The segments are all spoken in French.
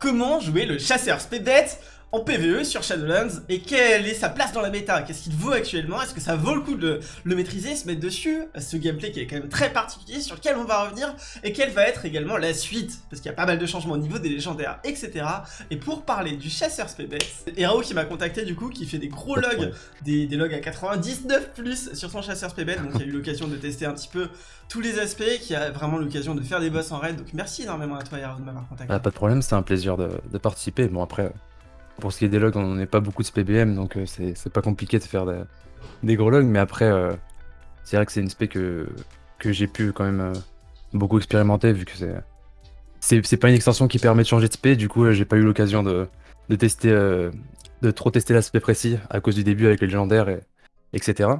comment jouer le chasseur. Spebet en PvE sur Shadowlands. Et quelle est sa place dans la méta? Qu'est-ce qu'il vaut actuellement? Est-ce que ça vaut le coup de le maîtriser, se mettre dessus? Ce gameplay qui est quand même très particulier sur lequel on va revenir. Et quelle va être également la suite? Parce qu'il y a pas mal de changements au niveau des légendaires, etc. Et pour parler du chasseur Spebet, Hero qui m'a contacté du coup, qui fait des gros logs, des, logs à 99 plus sur son chasseur Spebet, donc il a eu l'occasion de tester un petit peu tous les aspects, qui a vraiment l'occasion de faire des boss en raid, donc merci énormément à toi Hero de m'avoir contacté. Ah, pas de problème, c'est un plaisir de, de participer, bon après... Pour ce qui est des logs, on n'est pas beaucoup de SPBM, donc euh, c'est pas compliqué de faire des gros logs, mais après, euh, c'est vrai que c'est une spé que, j'ai pu quand même euh, beaucoup expérimenter, vu que c'est. C'est pas une extension qui permet de changer de spé, du coup, j'ai pas eu l'occasion de, tester, de trop tester l'aspect précis à cause du début avec les légendaires, et, etc.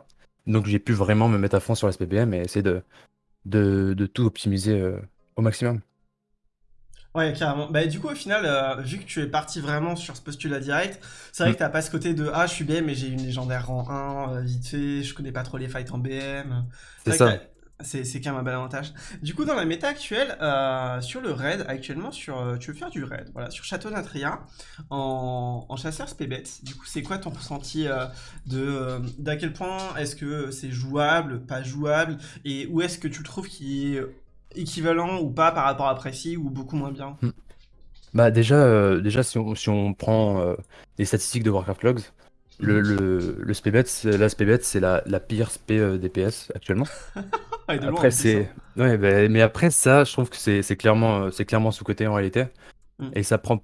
Donc j'ai pu vraiment me mettre à fond sur la SPBM et essayer de tout optimiser au maximum. Ouais, carrément. Bah, du coup, au final, euh, vu que tu es parti vraiment sur ce postulat direct, c'est vrai mm. que t'as pas ce côté de Ah, je suis BM, mais j'ai une légendaire rang 1, euh, vite fait, je connais pas trop les fights en BM. C'est ça. C'est quand même un bel avantage. Du coup, dans la méta actuelle, euh, sur le raid, actuellement, sur, tu veux faire du raid, voilà, sur Château Natria, en, en chasseur Spébet. Du coup, c'est quoi ton ressenti de d'à quel point est-ce que c'est jouable, pas jouable, et où est-ce que tu trouves qui est équivalent ou pas par rapport à Précis ou beaucoup moins bien hmm. Bah déjà, euh, déjà si, on, si on prend euh, les statistiques de Warcraft Logs, le, hmm. le, le la c'est la, la, pire SP euh, DPS actuellement. ah, après, c'est... Ouais, bah, mais après ça, je trouve que c'est clairement, c'est clairement sous-côté en réalité. Hmm. Et ça prend...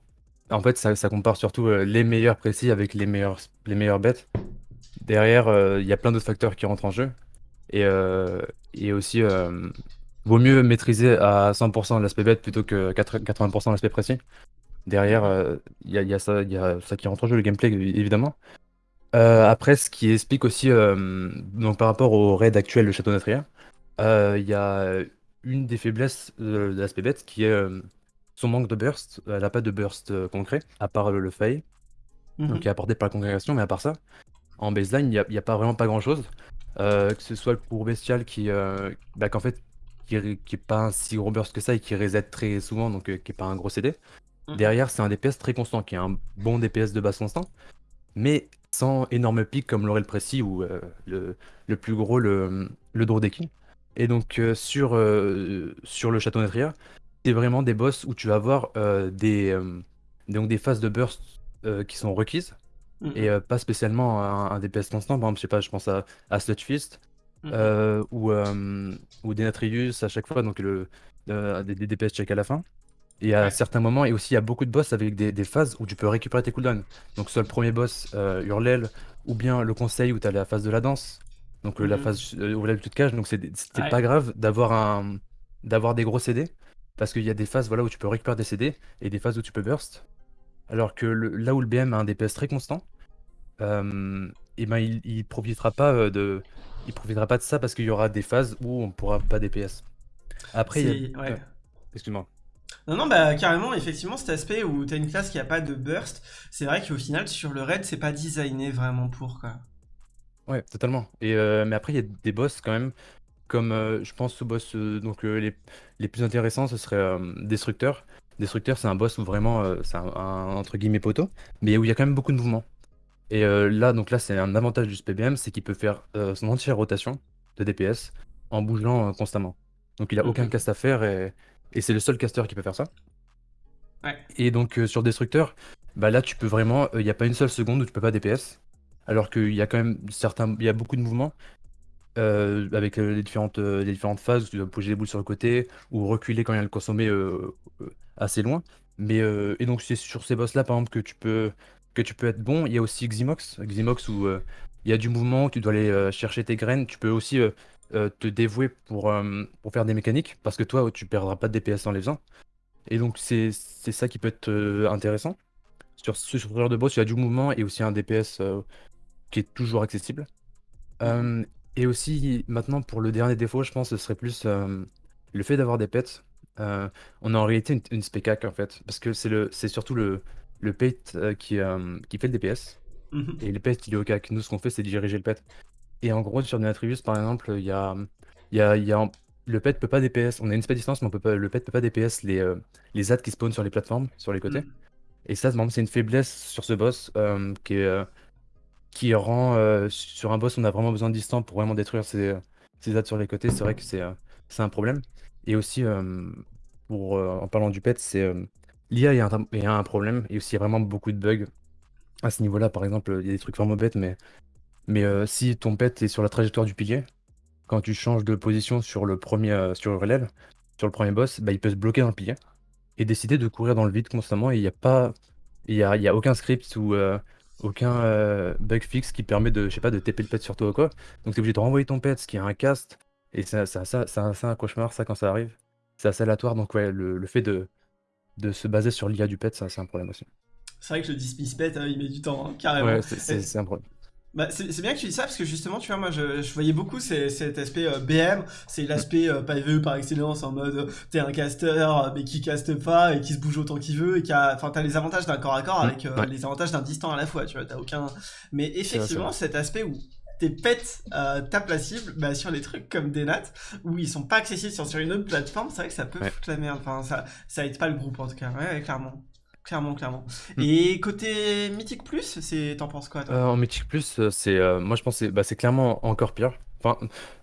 En fait, ça, ça compare surtout les meilleurs précis avec les meilleurs, les meilleurs bêtes. Derrière, il y a plein d'autres facteurs qui rentrent en jeu. Et, et aussi, Vaut mieux maîtriser à 100% l'aspect bête plutôt que 80% l'aspect précis. Derrière, il euh, y, a, ça, y a ça qui rentre en jeu, le gameplay, évidemment. Euh, après, ce qui explique aussi, euh, donc par rapport au raid actuel de Château Natria, il y a une des faiblesses de, l'aspect bête qui est son manque de burst. Elle n'a pas de burst concret, à part le, le fail, donc mhm. qui est apporté par la congrégation, mais à part ça, en baseline, il n'y a, pas vraiment pas grand chose. que ce soit le cours bestial qui, bah, qu'en fait, qui, est pas un si gros burst que ça et qui reset très souvent, donc euh, qui est pas un gros CD. Mhm. Derrière, c'est un DPS très constant, qui est un bon DPS de base constant, mais sans énorme pic comme l'aurait le précis ou euh, le, le, plus gros, le, le Drodeki. Et donc, euh, sur, sur le château Netria, c'est vraiment des boss où tu vas avoir des, donc des phases de burst qui sont requises. Mhm. Et pas spécialement un, DPS constant, par exemple, je sais pas, je pense à, à Mhm. Euh, ou, euh, ou Denatrius à chaque fois, donc le, euh, des, DPS check à la fin. Et à certains moments, et aussi il y a beaucoup de boss avec des, phases où tu peux récupérer tes cooldowns. Donc soit le premier boss, Hurlel, ou bien le conseil où tu as la phase de la danse, donc la mhm. phase où la de cage. Donc c'était pas grave d'avoir un d'avoir des gros CD, parce qu'il y a des phases voilà, où tu peux récupérer des CD, et des phases où tu peux burst. Alors que là où le BM a un DPS très constant, et ben il, il profitera pas de il profitera pas de ça parce qu'il y aura des phases où on pourra pas DPS. Après, il ouais. excuse-moi. Non, non, bah carrément, effectivement, cet aspect où tu as une classe qui a pas de burst, c'est vrai qu'au final, sur le raid, c'est pas designé vraiment pour quoi. Ouais, totalement. Et euh, mais après, il y a des boss quand même, comme euh, je pense ce boss, euh, donc les, les, plus intéressants, ce serait Destructeur. Destructeur, c'est un boss où vraiment, c'est un, entre guillemets poteau, mais où il y a quand même beaucoup de mouvements. Et euh, là, donc là, c'est un avantage du SPBM, c'est qu'il peut faire euh, son entière rotation de DPS en bougeant euh, constamment. Donc il a aucun cast à faire et, c'est le seul caster qui peut faire ça. Et donc sur Destructeur, bah là tu peux vraiment, il n'y a pas une seule seconde où tu peux pas DPS. Alors qu'il y a quand même certains, il y a beaucoup de mouvements avec les différentes, les différentes phases où tu dois bouger les boules sur le côté ou reculer quand il y a le consommé assez loin. Mais et donc c'est sur ces boss là par exemple que tu peux que tu peux être bon. Il y a aussi Ximox, Ximox où euh, il y a du mouvement, tu dois aller euh, chercher tes graines. Tu peux aussi euh, te dévouer pour, pour faire des mécaniques, parce que toi, tu perdras pas de DPS en les faisant. Et donc, c'est ça qui peut être intéressant. Sur ce genre de boss, il y a du mouvement et aussi un DPS qui est toujours accessible. et aussi, maintenant, pour le dernier défaut, je pense que ce serait plus le fait d'avoir des pets. on a en réalité une, une spectac en fait, parce que c'est surtout le, le pet euh, qui, euh, qui fait le DPS. Mhm. Et le pet, il est au CAC. Nous, ce qu'on fait, c'est diriger le pet. Et en gros, sur Denatrius, par exemple, il y a, y a, y a le pet peut pas DPS. On a une spell distance, mais on peut pas, le pet peut pas DPS les, euh, les ads qui spawnent sur les plateformes, sur les côtés. Mhm. Et ça, c'est une faiblesse sur ce boss qui, qui rend sur un boss on a vraiment besoin de distance pour vraiment détruire ses, ses sur les côtés. C'est vrai que c'est un problème. Et aussi, pour, en parlant du pet, c'est l'IA il y, a un problème et aussi il y a vraiment beaucoup de bugs à ce niveau-là. Par exemple, il y a des trucs vraiment bêtes, mais, mais si ton pet est sur la trajectoire du pilier, quand tu changes de position sur le premier sur l'aile, sur le premier boss, bah, il peut se bloquer dans le pilier et décider de courir dans le vide constamment. Et il n'y a pas, il y a, y a aucun script ou aucun bug fixe qui permet de, je sais pas, de TP le pet sur toi ou quoi. Donc tu es obligé de renvoyer ton pet, ce qui est un cast. Et c'est un cauchemar, ça, quand ça arrive. C'est assez aléatoire. Donc ouais, le fait de, de se baser sur l'IA du pet, ça c'est un problème aussi. C'est vrai que le dismiss pet, hein, il met du temps, hein, carrément. Ouais, c'est un problème. Bah, c'est bien que tu dis ça parce que justement, tu vois, moi je, voyais beaucoup cet aspect euh, BM, c'est l'aspect euh, pavé par excellence en mode euh, t'es un caster mais qui caste pas et qui se bouge autant qu'il veut et qui a. Enfin, t'as les avantages d'un corps à corps mmh, avec les avantages d'un distant à la fois, tu vois, t'as aucun. Mais effectivement, cet aspect où tes pets euh, tapent la cible bah, sur les trucs comme des nattes où ils sont pas accessibles sur, une autre plateforme, c'est vrai que ça peut foutre la merde. Enfin, ça, ça aide pas le groupe en tout cas, ouais, clairement. Clairement, clairement. Hmm. Et côté Mythic Plus, c'est t'en penses quoi toi? Euh, En Mythic Plus, euh, c'est moi je pense que bah, c'est clairement encore pire. Enfin,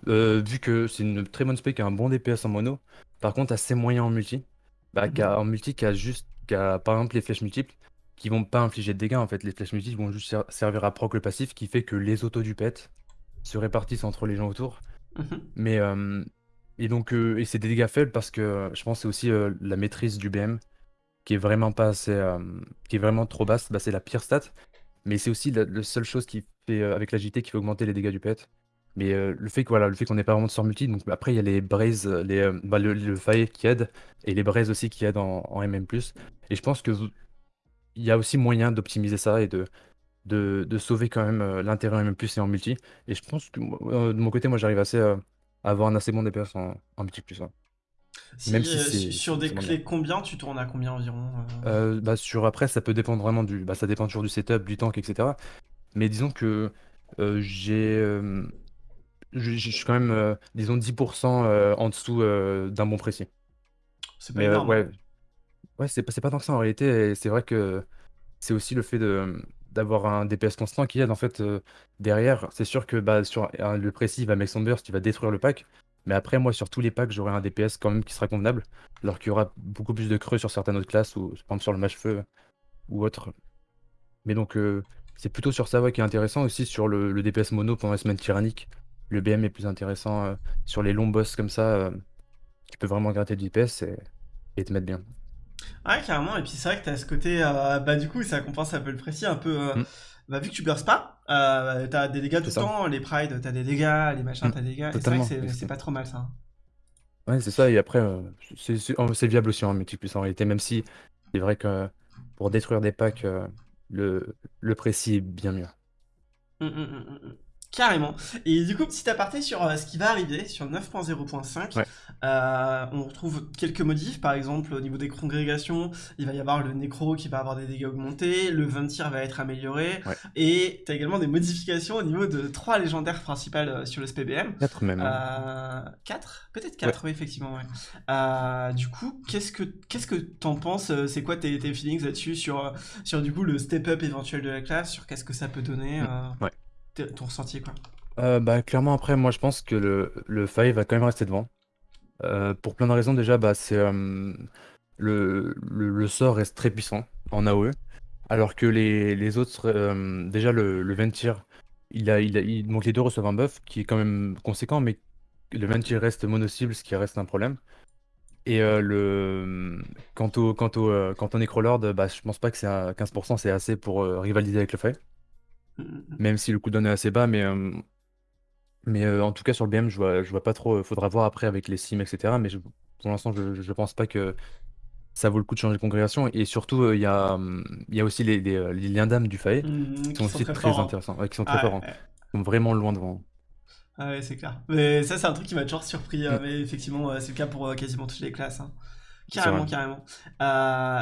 vu que c'est une très bonne spec qui a un bon DPS en mono, par contre assez moyen en multi. Bah, mhm. en multi qui a juste, qui a, par exemple les flèches multiples, qui vont pas infliger de dégâts en fait. Les flèches multiples vont juste servir à proc le passif qui fait que les autos du pet se répartissent entre les gens autour. Mhm. Mais euh, et donc euh, et c'est des dégâts faibles parce que je pense c'est aussi euh, la maîtrise du BM qui est vraiment pas assez qui est vraiment trop basse, bah, c'est la pire stat. Mais c'est aussi la, seule chose qui fait avec l'agilité qui fait augmenter les dégâts du pet. Mais le fait que voilà, le fait qu'on n'ait pas vraiment de sort multi, donc après il y a les braises, les, bah, le, le qui aide et les braises aussi qui aident en, en MM+. Et je pense que il y a aussi moyen d'optimiser ça et de, de, sauver quand même euh, l'intérêt en plus et en multi. Et je pense que euh, de mon côté, moi j'arrive assez euh, à avoir un assez bon DPS en, en multi plus. Même si sur des clés combien tu tournes à combien environ bah, sur après ça peut dépendre vraiment du bah, ça dépend toujours du setup du tank etc mais disons que j'ai je suis quand même disons 10% en dessous d'un bon précis c'est pas énorme. ouais Ouais, c'est pas tant que ça en réalité c'est vrai que c'est aussi le fait d'avoir un DPS constant qui aide en fait, derrière. C'est sûr que, bah, sur le précis, il va make son burst, il va détruire le pack, mais après moi sur tous les packs, j'aurai un DPS quand même qui sera convenable, alors qu'il y aura beaucoup plus de creux sur certaines autres classes ou par exemple sur le mage-feu ou autre. Mais donc, c'est plutôt sur ça, qui est intéressant aussi sur le DPS mono pendant la semaine tyrannique. Le BM est plus intéressant, sur les longs boss comme ça, tu peux vraiment gratter du DPS et te mettre bien. Ouais, carrément. Et puis c'est vrai que t'as ce côté, euh, bah du coup, ça compense un peu le précis, un peu. Euh, mm. Bah vu que tu burst pas, euh, t'as des dégâts tout le temps, les prides, t'as des dégâts, les machins, mm. t'as des dégâts. c'est vrai que c'est pas trop mal ça. Hein. Ouais, c'est ça. Et après, c'est viable aussi en multi plus en réalité, même si c'est vrai que pour détruire des packs, le, le précis est bien mieux. Mmh, Carrément. Et du coup, petit aparté sur euh, ce qui va arriver sur 9.0.5. Euh, on retrouve quelques modifs, par exemple au niveau des congrégations, il va y avoir le nécro qui va avoir des dégâts augmentés, le ventir va être amélioré, et tu as également des modifications au niveau de trois légendaires principales euh, sur le SPBM. 4 même. 4 Peut-être 4, oui, effectivement. du coup, qu'est-ce que qu'est-ce que t'en penses C'est quoi tes, tes feelings là-dessus sur, sur du coup le step-up éventuel de la classe, sur qu'est-ce que ça peut donner Ouais ton ressenti quoi euh, bah, clairement, après, moi je pense que le, le va quand même rester devant. Euh, pour plein de raisons, déjà, bah, c'est euh, le, le, sort reste très puissant en AOE, alors que les, les autres, déjà le, le Ventir, il a, il a, donc les deux reçoivent un buff qui est quand même conséquent, mais le Ventir reste mono-cible, ce qui reste un problème. Et le, quant au, quant au, quant au Necrolord, bah, je pense pas que c'est à 15%, c'est assez pour rivaliser avec le Faille. Mm, mm, mm. Même si le cooldown est assez bas, mais, euh, mais euh, en tout cas sur le BM, je vois, je vois pas trop. Faudra voir après avec les sims, etc. Mais pour l'instant, je, je pense pas que ça vaut le coup de changer de congrégation. Et surtout, euh, il y a, il y a aussi les, les, liens d'âme du FAE qui sont aussi très, intéressants, qui sont très forts, hein. Ils sont vraiment loin devant. Ah ouais, c'est clair. Mais ça, c'est un truc qui m'a toujours surpris. Mais effectivement, c'est le cas pour quasiment toutes les classes. Hein. Carrément, carrément.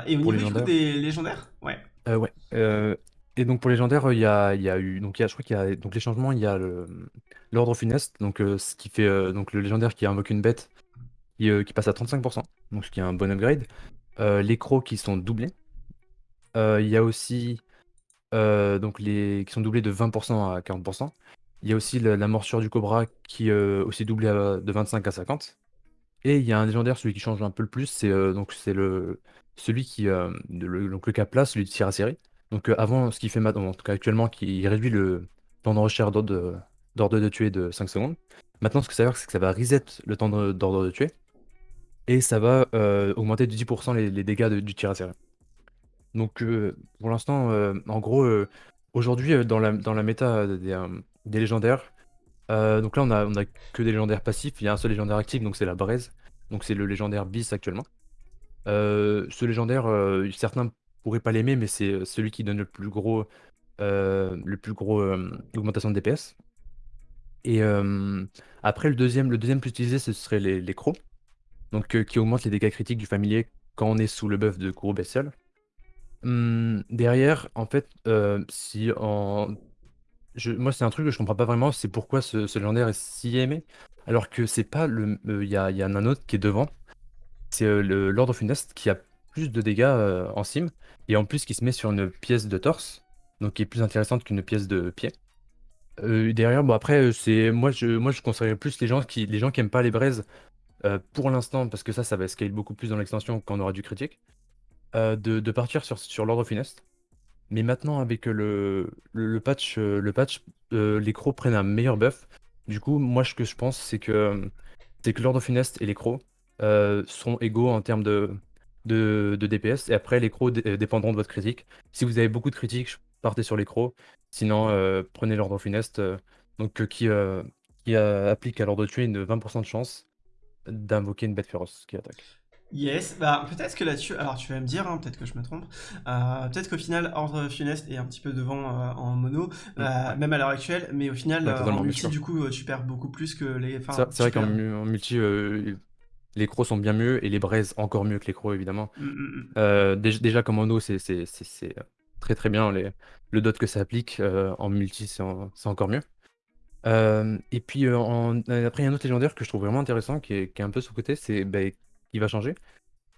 et au niveau des légendaires? Ouais. ouais. Et donc pour légendaire, il y a, il y a eu, donc il a, je crois qu'il y a, donc les changements, il y a l'ordre funeste, donc euh, ce qui fait, euh, donc le légendaire qui invoque une bête qui, euh, passe à 35%, donc ce qui est un bon upgrade. les crocs qui sont doublés. il y a aussi donc les qui sont doublés de 20% à 40%. Il y a aussi la, morsure du cobra qui est aussi doublée de 25 à 50. Et il y a un légendaire, celui qui change un peu le plus, c'est donc c'est le celui qui le, donc le Capla, celui de tir à série. Donc avant, ce qui fait maintenant, en tout cas actuellement, qui réduit le temps de recherche d'ordre de, tuer de 5 secondes. Maintenant, ce que ça veut dire, c'est que ça va reset le temps d'ordre de, tuer. Et ça va augmenter de 10% les, dégâts du tir à série. Donc pour l'instant, en gros, aujourd'hui, dans la, dans méta des, légendaires, donc là on a, on a que des légendaires passifs, il y a un seul légendaire actif, donc c'est la braise. Donc c'est le légendaire bis actuellement. ce légendaire, certains pourraient pas l'aimer, mais c'est celui qui donne le plus gros, le plus gros augmentation de DPS. Et après le deuxième, le deuxième plus utilisé, ce serait les, crocs, donc qui augmentent les dégâts critiques du familier quand on est sous le buff de gros bestial. Mmh, derrière, en fait, si en moi, c'est un truc que je comprends pas vraiment, c'est pourquoi ce légendaire est si aimé, alors que c'est pas le, il y a un autre qui est devant. C'est, le Lord of Funest qui a plus de dégâts, en sim et en plus qui se met sur une pièce de torse, donc qui est plus intéressante qu'une pièce de pied. derrière, bon après, c'est moi je moi je conseillerais plus les gens qui les aiment pas les braises, pour l'instant, parce que ça, ça va scale beaucoup plus dans l'extension quand on aura du critique. Euh, de, partir sur, sur l'ordre funeste. Mais maintenant, avec le, patch, le patch euh, les crocs prennent un meilleur buff. Du coup, moi, ce que je pense, c'est que, c'est que l'ordre funeste et les crocs euh, sont égaux en termes de, de, DPS. Et après, les crocs dépendront de votre critique. Si vous avez beaucoup de critiques, partez sur les crocs. Sinon, prenez l'ordre funeste, donc, qui, qui applique à l'ordre de tuer une 20% de chance d'invoquer une bête féroce qui attaque. Yes, bah peut-être que là-dessus, alors tu vas me dire, hein, peut-être que je me trompe, euh, peut-être qu'au final, Ordre Funeste est un petit peu devant euh, en mono, euh, même à l'heure actuelle, mais au final, en multi, du coup, tu perds beaucoup plus que les... C'est vrai qu'en multi, les crocs sont bien mieux, et les braises encore mieux que les crocs, évidemment. Mm, mm, déjà, comme mono, c'est très très bien, les, le dot que ça applique, en multi, c'est encore mieux. et puis, après, il y a un autre légendaire que je trouve vraiment intéressant, qui est, un peu sous-côté, c'est... Bah, qui va changer.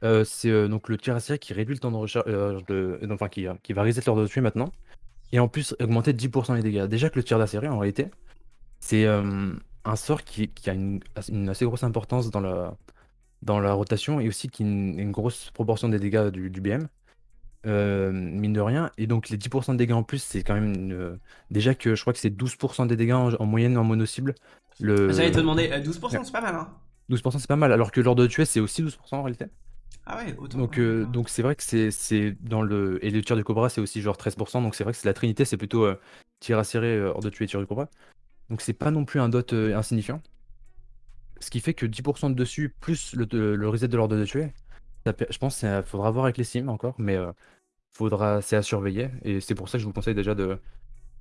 Euh, c'est euh, donc le série qui réduit le temps de recharge, euh, enfin qui, qui va reset l'ordre de tuer maintenant, et en plus augmenter de 10% les dégâts. Déjà que le tir série en réalité, c'est un sort qui, qui a une, assez grosse importance dans la, dans la rotation et aussi qui a une, grosse proportion des dégâts du, du BM. mine de rien, et donc les 10% de dégâts en plus, c'est quand même déjà que je crois que c'est 12% des dégâts en, moyenne en mono cible. Le... J'allais te demander, 12% c'est pas mal, hein 12% c'est pas mal, alors que l'ordre de tuer c'est aussi 12% en réalité. Ah ouais, autant. Donc euh, donc c'est vrai que c'est dans le et le tir du cobra c'est aussi genre 13%, donc c'est vrai que c'est la trinité, c'est plutôt euh, tir à serrer, euh, hors de tuer, tir du cobra. Donc c'est pas non plus un dot insignifiant. Ce qui fait que 10% de dessus plus le, le reset de l'ordre de tuer, je pense qu'il faudra voir avec les sims encore, mais faudra c'est à surveiller et c'est pour ça que je vous conseille déjà de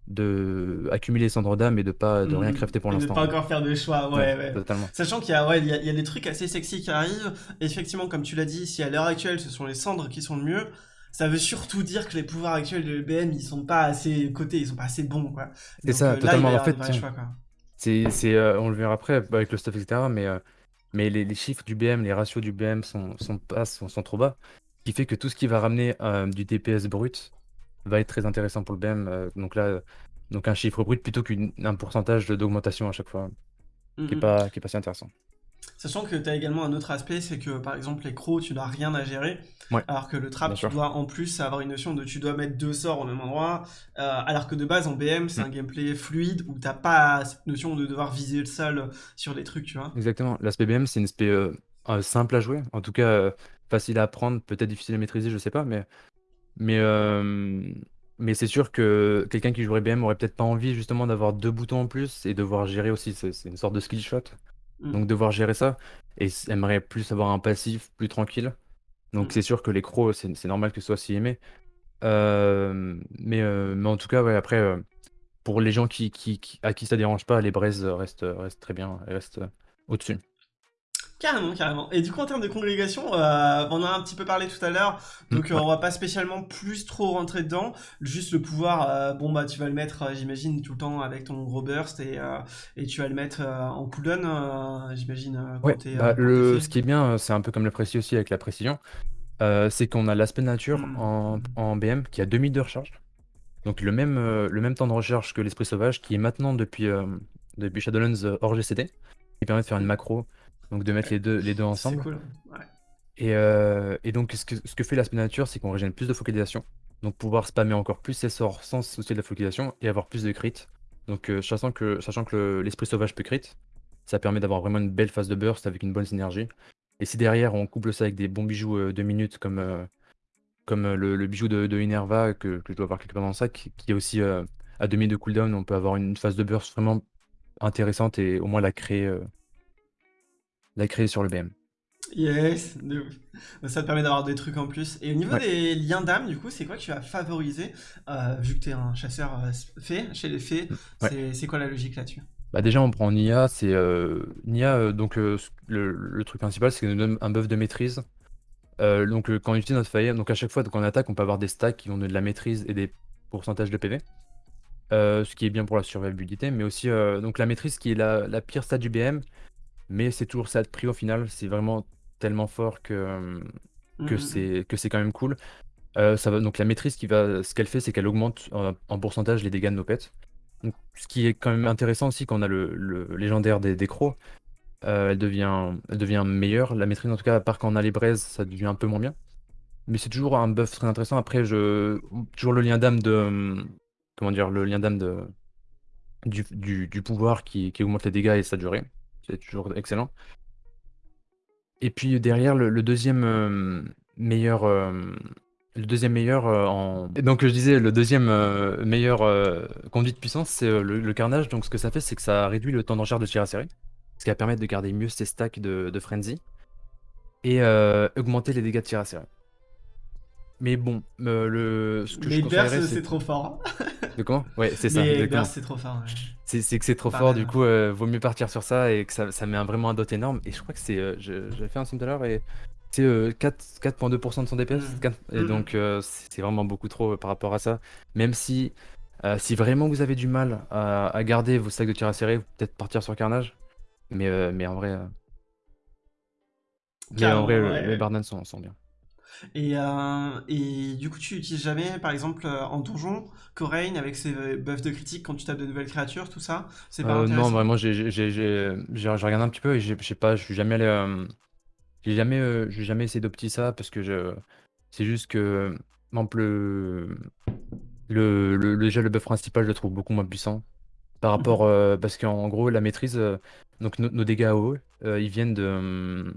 de accumuler cendres d'âme et de pas de rien mhm. crafter pour l'instant. De pas encore faire de choix, ouais, ouais. Totalement. Sachant qu'il y a, ouais, il y, a, des trucs assez sexy qui arrivent. effectivement, comme tu l'as dit, si à l'heure actuelle ce sont les cendres qui sont le mieux, ça veut surtout dire que les pouvoirs actuels de l'EBM ils sont pas assez cotés, ils sont pas assez bons, quoi. C'est ça, euh, totalement. en fait, c'est, c'est, euh, on le verra après avec le stuff, etc. Mais, euh, mais les, les, chiffres du BM, les ratios du BM sont, sont, pas, sont, sont trop bas. Ce qui fait que tout ce qui va ramener du DPS brut, va être très intéressant pour le BM. Euh, donc là, donc un chiffre brut plutôt qu'un pourcentage d'augmentation à chaque fois, qui n'est pas, qui est pas si intéressant. Sachant que tu as également un autre aspect, c'est que par exemple les crocs, tu n'as rien à gérer, alors que le trap, tu dois en plus avoir une notion de tu dois mettre deux sorts au même endroit, euh, alors que de base en BM, c'est mm. un gameplay fluide où t'as pas cette notion de devoir viser le sol sur des trucs, tu vois. Exactement, l'aspect BM, c'est une aspect euh, simple à jouer, en tout cas facile à apprendre, peut-être difficile à maîtriser, je sais pas, mais mais, mais c'est sûr que quelqu'un qui jouerait BM aurait peut-être pas envie justement d'avoir deux boutons en plus et devoir gérer aussi. C'est une sorte de skill shot. Mmh. Donc devoir gérer ça. Et aimerait plus avoir un passif plus tranquille. Donc mmh. c'est sûr que les crocs, c'est normal que ce soit si aimé. mais, mais en tout cas, ouais, après, pour les gens qui, qui, à qui ça dérange pas, les braises restent, restent très bien, restent au-dessus. Carrément, carrément. Et du coup, en termes de congrégation, euh, on en a un petit peu parlé tout à l'heure, donc mm. euh, on va pas spécialement plus trop rentrer dedans. Juste le pouvoir, euh, bon bah tu vas le mettre, j'imagine, tout le temps avec ton gros burst et, et tu vas le mettre en cooldown, j'imagine. Ouais, bah, le, ce qui est bien, c'est un peu comme le précis aussi avec la précision, c'est qu'on a l'aspect nature hmm. en, en, BM qui a 2 minutes de recharge. Donc le même, le même temps de recharge que l'esprit sauvage qui est maintenant depuis, depuis Shadowlands hors GCD, qui permet de faire une macro, donc de mettre les deux, les deux ensemble. C'est cool. Ouais. Et, et, donc ce que, ce que fait l'aspect nature, c'est qu'on régène plus de focalisation. Donc pouvoir spammer encore plus ses sorts sans se soucier de la focalisation et avoir plus de crit. Donc euh, sachant que, sachant que l'esprit sauvage peut crit, ça permet d'avoir vraiment une belle phase de burst avec une bonne synergie. Et si derrière on couple ça avec des bons bijoux euh, de minutes comme, euh, comme le, bijou de, de Inerva que, que, je dois avoir quelque part dans le sac, qui est aussi à demi de cooldown, on peut avoir une phase de burst vraiment intéressante et au moins la créer, la créer sur le BM. Yes, ça te permet d'avoir des trucs en plus. Et au niveau des liens d'âme, du coup, c'est quoi que tu vas favoriser euh, Vu que tu es un chasseur euh, fait, chez les fées, c'est quoi la logique là-dessus? Bah déjà on prend Nia, c'est euh, Nia donc le, truc principal c'est nous donne un buff de maîtrise. donc quand on utilise notre faille, donc à chaque fois qu'on attaque on peut avoir des stacks qui vont donner de la maîtrise et des pourcentages de PV. ce qui est bien pour la survivabilité, mais aussi donc la maîtrise qui est la, la pire stat du BM, mais c'est toujours ça de prix au final, c'est vraiment tellement fort que, que mmh, c'est quand même cool. Euh, ça va, donc la maîtrise, qui va, ce qu'elle fait, c'est qu'elle augmente en, pourcentage les dégâts de nos pets. Donc, ce qui est quand même intéressant aussi quand on a le, légendaire des, des crocs, euh, elle, devient, elle devient meilleure. La maîtrise, en tout cas, à part quand on a les braises, ça devient un peu moins bien. Mais c'est toujours un buff très intéressant. Après, je, toujours le lien d'âme de. Comment dire Le lien d'âme de. Du, du, pouvoir qui, qui, augmente les dégâts et sa durée. C'est toujours excellent. Et puis derrière, le, deuxième euh, meilleur. Euh, le deuxième meilleur euh, en. donc je disais, le deuxième meilleur conduite de puissance, c'est le, carnage. Donc ce que ça fait, c'est que ça réduit le temps de recharge de tir à série. Ce qui va permettre de garder mieux ses stacks de, frenzy. Et augmenter les dégâts de tir à série. Mais bon, le, ce que je conseillerais, c'est trop fort. De comment? Ouais, c'est ça. Mais c'est trop fort. C'est que c'est trop fort, du coup, euh, vaut mieux partir sur ça et que ça, ça met un, vraiment un dot énorme. Et je crois que c'est. Euh, J'avais fait un sim tout à l'heure et c'est 4,2% euh, de son DPS. Mmh. Et mmh. donc, c'est vraiment beaucoup trop par rapport à ça. Même si, si vraiment vous avez du mal à, garder vos stacks de tir à serrer, peut-être partir sur Carnage. Mais, mais en vrai. Mais en vrai, les Barnan sont, sont bien. Et, euh, et du coup, tu utilises jamais, par exemple, euh, en donjon, Corain avec ses buffs de critique quand tu tapes de nouvelles créatures, tout ça? C'est pas euh, Non, vraiment, j'ai regardé un petit peu et j'ai pas, je suis jamais allé. j'ai jamais, j'ai jamais essayé d'opti ça parce que je, c'est juste que, le, le, le, déjà le buff principal, je le trouve beaucoup moins puissant par rapport, mhm. parce qu'en gros, la maîtrise, donc nos dégâts haut, ils viennent de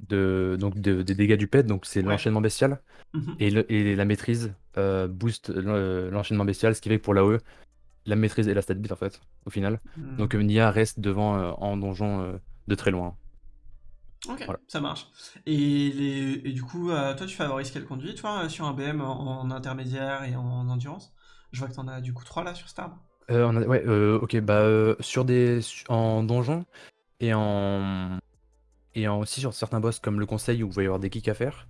de, donc des dégâts du pet, donc c'est l'enchaînement bestial. Mhm. et, la maîtrise euh, booste l'enchaînement bestial, ce qui fait que pour l'AOE, la maîtrise et la stat beat en fait, au final. Mhm. Donc Nia reste devant euh, en donjon euh, de très loin. Ok, ça marche. Et, du coup, toi, tu favorises quelle conduite, toi, sur un BM en, intermédiaire et en, endurance? Je vois que tu en as du coup 3 là sur Star. ouais, ok, bah sur des en donjon et en et aussi sur certains boss comme le conseil où il va y avoir des kicks à faire,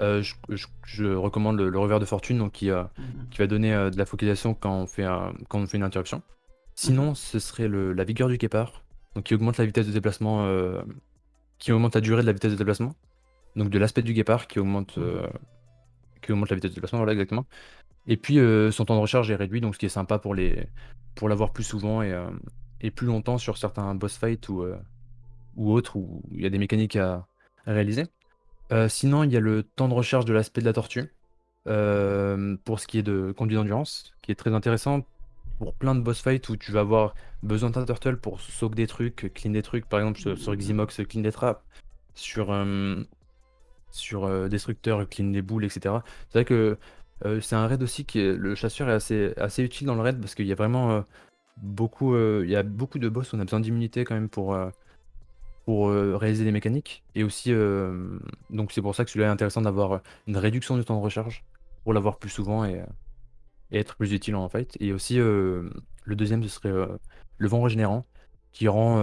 euh, je, recommande le, revers de fortune donc qui, euh, mhm. qui va donner euh, de la focalisation quand on fait, quand on fait une interruption. Sinon, mhm. ce serait la vigueur du guépard, donc qui augmente la vitesse de déplacement, qui augmente la durée de la vitesse de déplacement, donc de l'aspect du guépard qui augmente, mhm. qui augmente la vitesse de déplacement, voilà exactement. Et puis son temps de recharge est réduit, donc ce qui est sympa pour les pour l'avoir plus souvent et, et, plus longtemps sur certains boss fights ou ou autre, où il y a des mécaniques à, réaliser. Euh, sinon, il y a le temps de recharge de l'aspect de la tortue, euh, pour ce qui est de conduite d'endurance, qui est très intéressant pour plein de boss fights où tu vas avoir besoin d'un turtle pour sauver des trucs, clean des trucs, par exemple sur, Ximox, clean des traps, sur, euh, sur Destructeur, clean des boules, etc. C'est vrai que c'est un raid aussi qui le chasseur est assez, assez utile dans le raid parce qu'il y a vraiment beaucoup, il y a beaucoup de boss on a besoin d'immunité quand même pour pour euh, réaliser des mécaniques. Et aussi, euh, donc c'est pour ça que celui-là est intéressant d'avoir une réduction du temps de recharge pour l'avoir plus souvent et, être plus utile en fight. Et aussi, euh, le deuxième, ce serait le vent régénérant qui rend,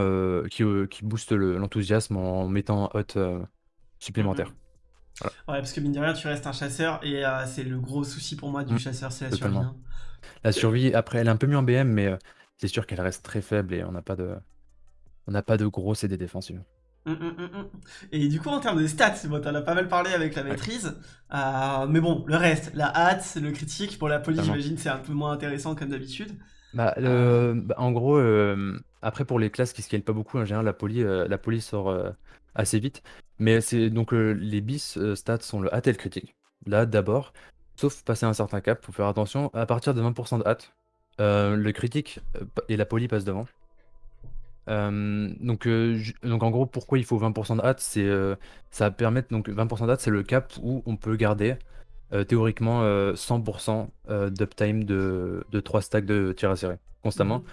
qui, qui booste l'enthousiasme en mettant hot supplémentaire. Mm-hmm. Ouais, parce que mine de rien, tu restes un chasseur et c'est le gros souci pour moi du mm. chasseur, c'est la survie. Hein. La survie, après, elle est un peu mieux en BM, mais c'est sûr qu'elle reste très faible et on n'a pas de, on n'a pas de gros CD défensifs. Mmh, mmh, mmh, Et du coup, en termes de stats, bon, t'en as pas mal parlé avec la maîtrise, euh, mais bon, le reste, la hâte, le critique, pour la police, j'imagine, c'est un peu moins intéressant comme d'habitude. Bah, euh. bah en gros, euh, après pour les classes qui scalent pas beaucoup, en général, la police, la police sort assez vite. Mais c'est donc les bis stats sont le hâte et le critique. Là, d'abord, sauf passer un certain cap, faut faire attention. À partir de 20% de hâte, le critique et la police passent devant. Euh, donc, euh, donc en gros, pourquoi il faut 20% de hâte C'est euh, ça va permettre donc 20% de hâte, c'est le cap où on peut garder théoriquement 100% d'uptime de, de 3 stacks de tir à serrer constamment mmh.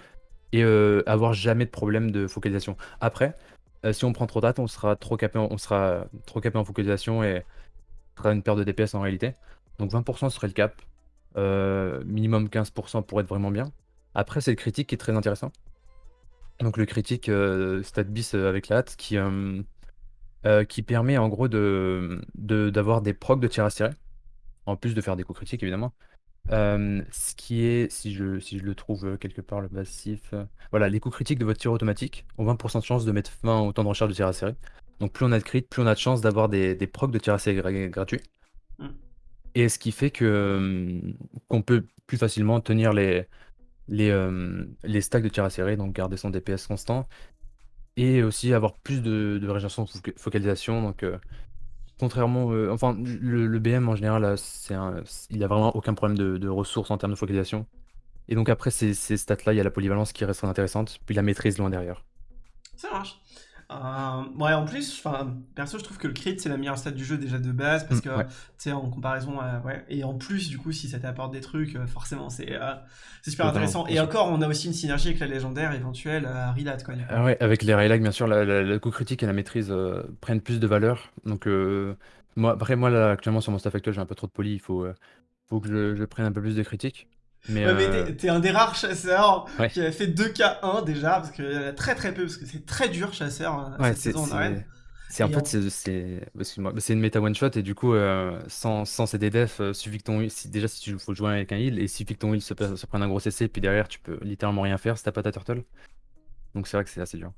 et avoir jamais de problème de focalisation. Après, si on prend trop de hâte, on sera trop capé, en, on sera trop capé en focalisation et sera une perte de DPS en réalité. Donc 20% serait le cap, minimum 15% pour être vraiment bien. Après, c'est le critique qui est très intéressant. Donc le critique euh, bis euh, avec la hâte qui, euh, euh, qui permet en gros de, d'avoir des procs de tir à tirer, en plus de faire des coups critiques évidemment. ce qui est, si je, si je le trouve quelque part, le passif. voilà, les coups critiques de votre tir automatique ont 20% de chance de mettre fin au temps de recharge de tir à serrer. Donc plus on a de crit, plus on a de chance d'avoir des, des procs de tir à serrer gratuits. Mm. Et ce qui fait que qu'on peut plus facilement tenir les, les, euh, les stacks de tir à serrer, donc garder son DPS constant, et aussi avoir plus de, de régénération focalisation. Donc, euh, contrairement, euh, enfin, le, BM en général, il a vraiment aucun problème de, ressources en termes de focalisation. Et donc après ces, ces stats-là, il y a la polyvalence qui reste intéressante, puis la maîtrise loin derrière. Ça marche. Euh, ouais, en plus, enfin, perso, je trouve que le crit c'est la meilleure stat du jeu déjà de base parce mm, que, tu sais, en comparaison, ouais, et en plus, du coup, si ça t'apporte des trucs, euh, forcément, c'est euh, c'est super intéressant. Et encore, on a aussi une synergie avec la légendaire éventuelle à Rilat, quoi. Ah ouais, avec les Raylag, bien sûr, le coup critique et la maîtrise prennent plus de valeur. Donc, moi, après, moi, là, actuellement, sur mon staff actuel, j'ai un peu trop de poly, il faut, faut que je, je prenne un peu plus de critique. Mais, ouais, mais t'es, un des rares chasseurs qui a fait 2K1 déjà, parce qu'il y en a très très peu, parce que c'est très dur chasseur euh, cette saison en arène. C'est en fait, c'est, une méta one shot et du coup, euh, sans, sans ces DDF, euh, suffit que ton si, déjà si tu faut jouer avec un heal et suffit que ton heal se, se prenne un gros CC, puis derrière tu peux littéralement rien faire si t'as pas ta turtle. Donc c'est vrai que c'est assez dur.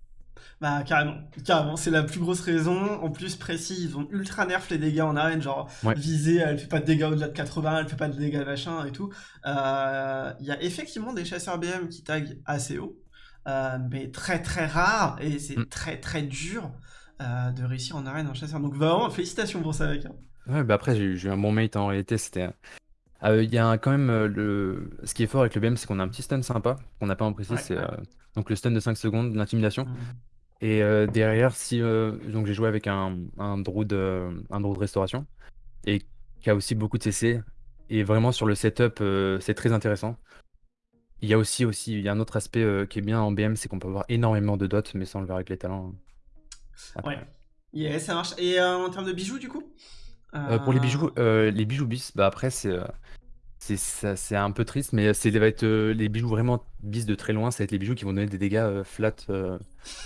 Bah carrément, carrément, c'est la plus grosse raison. En plus précis, ils ont ultra nerf les dégâts en arène, genre visée, elle fait pas de dégâts au-delà de 80, elle fait pas de dégâts machin et tout. Euh, il y a effectivement des chasseurs BM qui taguent assez haut, euh, mais très très rare et c'est mm. très très dur euh, de réussir en arène en chasseur. Donc vraiment, félicitations pour ça mec. Hein. Ouais, bah après j'ai eu un bon mate en réalité, c'était... Il y a quand même le... Ce qui est fort avec le BM, c'est qu'on a un petit stun sympa, qu'on n'a pas en précis, c'est donc le stun de 5 secondes, l'intimidation. Mm. Et euh, derrière, si euh, donc j'ai joué avec un, un Druid, euh, un restauration, et qui a aussi beaucoup de CC. Et vraiment sur le setup, c'est très intéressant. Il y a aussi, aussi il y a un autre aspect qui est bien en BM, c'est qu'on peut avoir énormément de dots, mais sans le voir avec les talents. Ouais. Yeah, ça marche. Et en termes de bijoux, du coup? Pour les bijoux, les bijoux bis, bah après c'est c'est un peu triste, mais c'est va être euh, les bijoux vraiment bis de très loin, ça va être les bijoux qui vont donner des dégâts euh, flat euh,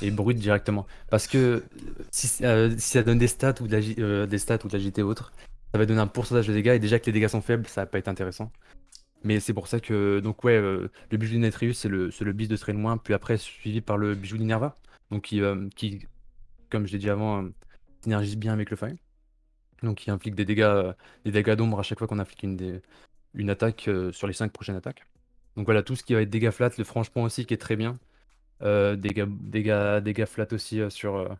et bruts directement. Parce que si, ça donne des stats ou de des stats ou de l'agité autre, ça va donner un pourcentage de dégâts et déjà que les dégâts sont faibles, ça va pas être intéressant. Mais c'est pour ça que donc ouais, le bijou d'Inetrius c'est le, le bis de très loin, puis après suivi par le bijou d'Inerva, donc qui, qui, comme je l'ai dit avant, synergise bien avec le fire. Donc qui implique des dégâts, des dégâts d'ombre à chaque fois qu'on applique une des, une attaque euh, sur les 5 prochaines attaques. Donc voilà, tout ce qui va être dégâts flat, le franchement aussi qui est très bien. Euh, dégâts, dégâts, dégâts flat aussi euh, sur,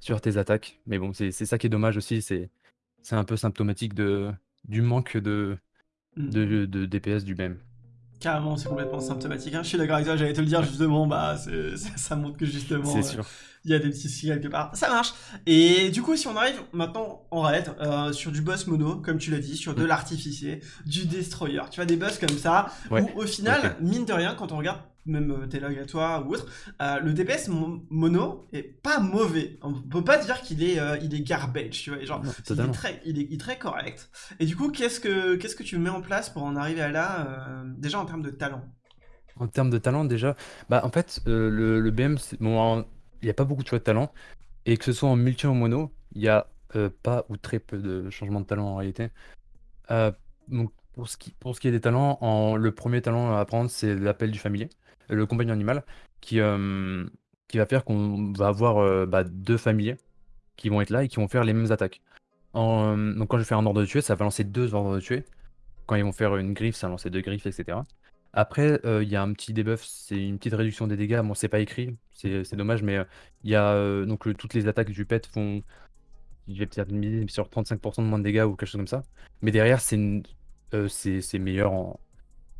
sur tes attaques. Mais bon, c'est ça qui est dommage aussi, c'est un peu symptomatique de, du manque de, de, de DPS du même. Carrément, c'est complètement symptomatique. Hein. Je suis d'accord avec toi, j'allais te le dire justement, bah, ça montre que justement, euh, il y a des petits soucis quelque part. Ça marche. Et du coup, si on arrive maintenant en raid, euh, sur du boss mono, comme tu l'as dit, sur de mm. l'artificier, du destroyer, tu vois, des boss comme ça, où au final, mine de rien, quand on regarde même euh, tes logs à toi ou autre, euh, le DPS mono est pas mauvais. On peut pas dire qu'il est, euh, il est garbage, tu vois. Genre, il, est très, il, est, très correct. Et du coup, qu'est-ce que, qu'est-ce que tu mets en place pour en arriver à là, déjà en termes de talent? En termes de talent, déjà, bah en fait, le, le, BM, bon, il n'y a pas beaucoup de choix de talent. Et que ce soit en multi ou en mono, il y a pas ou très peu de changements de talent en réalité. donc, pour ce, qui, pour ce qui est des talents, en, le premier talent à apprendre, c'est l'appel du familier le compagnon animal, qui, euh, qui va faire qu'on va avoir euh, bah, deux familiers qui vont être là et qui vont faire les mêmes attaques. donc quand je fais un ordre de tuer, ça va lancer deux ordres de tuer. Quand ils vont faire une griffe, ça va lancer deux griffes, etc. Après, il y a un petit debuff, c'est une petite réduction des dégâts. Bon, c'est pas écrit, c'est dommage, mais il y a donc toutes les attaques du pet font, je vais peut-être miser sur 35% de moins de dégâts ou quelque chose comme ça. Mais derrière, c'est meilleur en,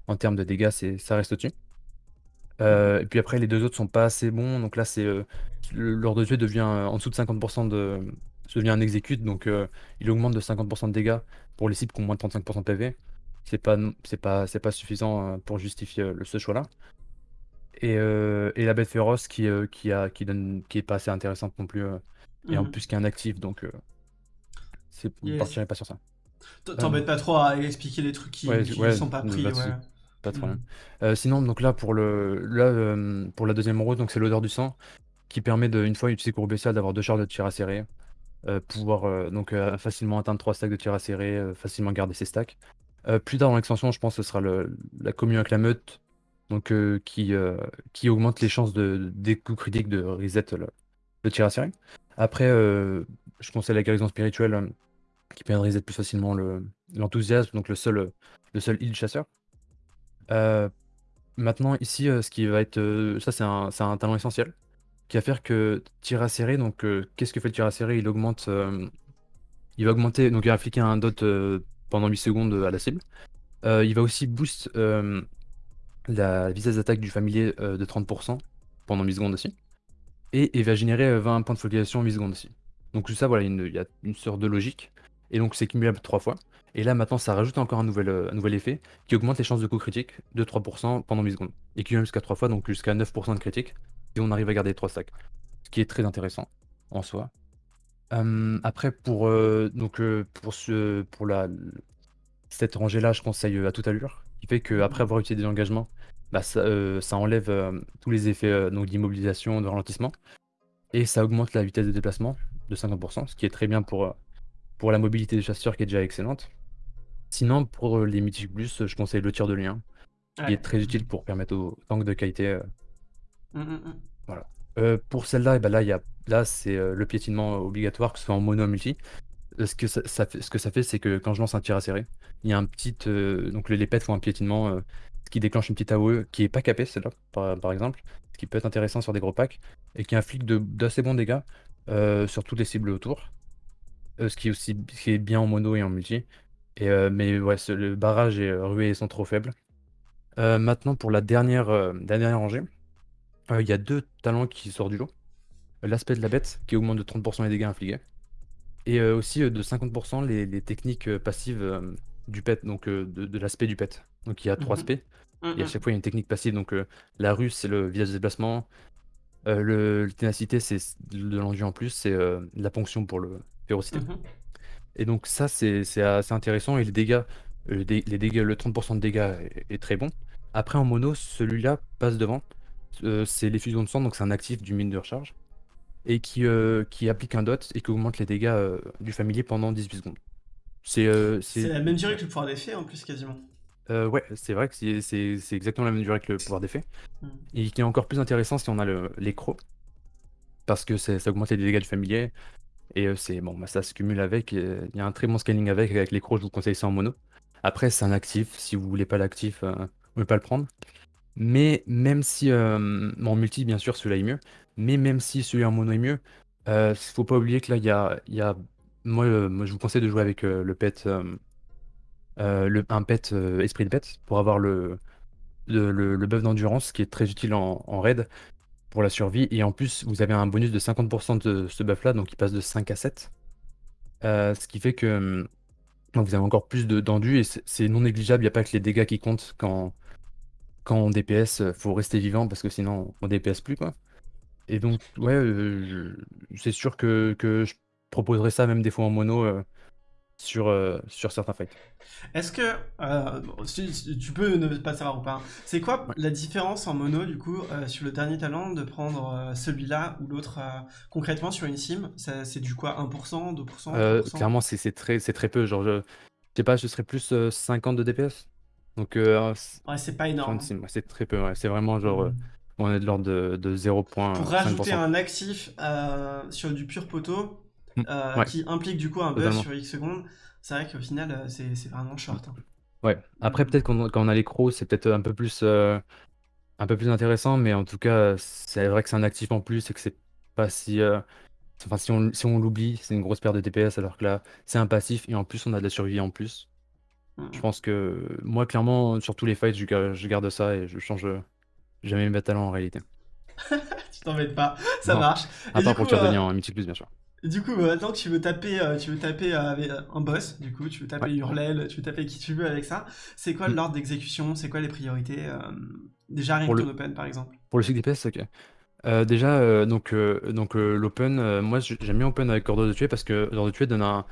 en termes de dégâts, ça reste au-dessus. Euh, et puis après, les deux autres sont pas assez bons. Donc là, c'est euh, l'ordre de devient euh, en dessous de 50% de. devient un exécute. Donc il augmente de 50% de dégâts pour les cibles qui ont moins de 35% de PV. C'est pas, pas, pas suffisant pour justifier ce choix-là. Et, la bête féroce qui, qui, a, qui, donne, qui est pas assez intéressante non plus. Et en mhm. plus, qui est un actif. Donc c'est yes. partirait pas sur ça. T'embêtes pas trop à expliquer les trucs qui, ne sont pas pris. Pas trop mmh. sinon, donc là, pour, le, là, pour la deuxième route, donc c'est l'odeur du sang, qui permet, de, une fois utilisé courbe d'avoir deux charges de tir à serrer. pouvoir donc facilement atteindre trois stacks de tir à serrer, facilement garder ses stacks. plus tard dans l'extension, je pense que ce sera le, la commune avec la meute, donc qui, qui augmente les chances de, des coups critiques de reset le, tir à serrer. Après, je conseille la guérison spirituelle qui permet de reset plus facilement l'enthousiasme, donc le seul, le seul heal chasseur. Euh, maintenant, ici, euh, ce qui va être. Euh, ça, c'est un, talent essentiel. Qui va faire que tir à serrer, donc qu'est-ce que fait le tir à serrer Il augmente. il va augmenter. Donc, il va appliquer un dot pendant 8 secondes à la cible. il va aussi boost la vitesse d'attaque du familier de 30% pendant 8 secondes aussi. Et il va générer 20 points de focalisation en 8 secondes aussi. Donc, tout ça, voilà, il y a une sorte de logique. Et donc, c'est cumulable 3 fois. Et là, maintenant, ça rajoute encore un nouvel, euh, un nouvel effet qui augmente les chances de coup critique de 3% pendant 8 secondes. Et qui jusqu'à 3 fois, donc jusqu'à 9% de critique, si on arrive à garder les 3 stacks. Ce qui est très intéressant en soi. après, pour, euh, donc, euh, pour, ce, pour la, cette rangée-là, je conseille à toute allure. Qui fait qu'après avoir utilisé des engagements, bah, ça, ça, enlève tous les effets d'immobilisation, de ralentissement. Et ça augmente la vitesse de déplacement de 50%, ce qui est très bien pour, pour la mobilité des chasseurs qui est déjà excellente. Sinon, pour les mythiques plus, je conseille le tir de lien, qui est très utile pour permettre aux tanks de qualité. Euh, mmh, mmh, mmh. Voilà. Euh, pour celle-là, eh ben là, y a, là c'est euh, le piétinement obligatoire, que ce soit en mono ou multi. Ce que ça, fait, ce que ça fait, c'est que quand je lance un tir à serrer, il y a un petit. donc les, pets font un piétinement, qui déclenche une petite AOE qui est pas capée, celle-là, par, exemple, ce qui peut être intéressant sur des gros packs, et qui inflige d'assez bons dégâts sur toutes les cibles autour. Ce qui est aussi qui est bien en mono et en multi. Et, mais ouais, le barrage et ruée sont trop faibles. maintenant, pour la dernière, dernière rangée, il y a deux talents qui sortent du lot. L'aspect de la bête, qui augmente de 30% les dégâts infligés. Et aussi de 50% les, techniques passives du pet, donc de, l'aspect du pet. Donc il y a trois mmh aspects. Et à mmh chaque fois, il y a une technique passive. Donc la ruse, c'est le visage de déplacement. le, ténacité, c'est de l'enduit en plus. C'est la ponction pour le férocité. Et donc ça, c'est assez intéressant. Et les dégâts, euh, les dégâts, le 30% de dégâts est, très bon. Après, en mono, celui-là passe devant. Euh, c'est l'effusion de sang, donc c'est un actif du mine de recharge. Et qui, euh, qui applique un dot et qui augmente les dégâts du familier pendant 18 secondes. C'est la même durée que le pouvoir d'effet en plus, quasiment. ouais, c'est vrai que c'est exactement la même durée que le pouvoir d'effet. Hmm. Et qui est encore plus intéressant si on a les crocs. Parce que ça augmente les dégâts du familier. Et c'est bon, bah, ça se cumule avec. Il y a un très bon scaling avec. Avec les crocs, je vous conseille ça en mono. Après, c'est un actif. Si vous voulez pas l'actif, vous ne pouvez pas le prendre. Mais même si. en multi, bien sûr, celui-là est mieux. Mais même si celui en mono est mieux, il ne faut pas oublier que là, il y a, y a. Moi, je vous conseille de jouer avec le pet. le, un pet esprit de pet pour avoir le, le, buff d'endurance qui est très utile en raid pour la survie. Et en plus, vous avez un bonus de 50% de ce buff-là, donc il passe de 5 à 7. Euh, ce qui fait que hum, vous avez encore plus d'endu et c'est non négligeable. Il n'y a pas que les dégâts qui comptent quand, quand on DPS. Euh, faut rester vivant parce que sinon on DPS plus. quoi. Et donc, ouais, euh, c'est sûr que, que, je proposerais ça même des fois en mono sur, euh, sur certains fights. Est-ce que, euh, tu peux ne pas savoir ou pas, hein. c'est quoi la différence en mono du coup euh, sur le dernier talent de prendre celui-là ou l'autre concrètement sur une sim C'est du quoi 1%, 2% Clairement c'est très, très peu, genre je, sais pas, ce serait plus 50 de DPS. Donc, ouais, c'est pas énorme. C'est très peu, c'est vraiment genre... Mmh. On est de l'ordre de, de 0. Pour rajouter un actif sur du pur poteau, mmh. qui implique du coup un buzz sur X secondes, c'est vrai qu'au final, c'est vraiment short. Hein. Ouais, après, peut-être quand, on a les crocs, c'est peut-être un peu plus. un peu plus intéressant, mais en tout cas, c'est vrai que c'est un actif en plus et que c'est pas si. Enfin, si on, si on l'oublie, c'est une grosse perte de DPS, alors que là, c'est un passif et en plus, on a de la survie en plus. Je pense que moi, clairement, sur tous les fights, je, garde ça et je change jamais mes talents en réalité. tu t'embêtes pas, ça marche. À part pour le euh... en Mythic Plus, bien sûr. Du coup, maintenant que tu veux taper, euh, tu veux taper avec un boss, du coup, tu veux taper Hurlel, tu veux taper qui tu veux avec ça, c'est quoi mm. l'ordre d'exécution C'est quoi les priorités euh, Déjà, rien que le... open, par exemple? Pour le cycle DPS, ok. Euh, déjà, donc, donc l'open, moi j'aime bien open avec Ordre de tuer parce que Ordre de tuer donne un,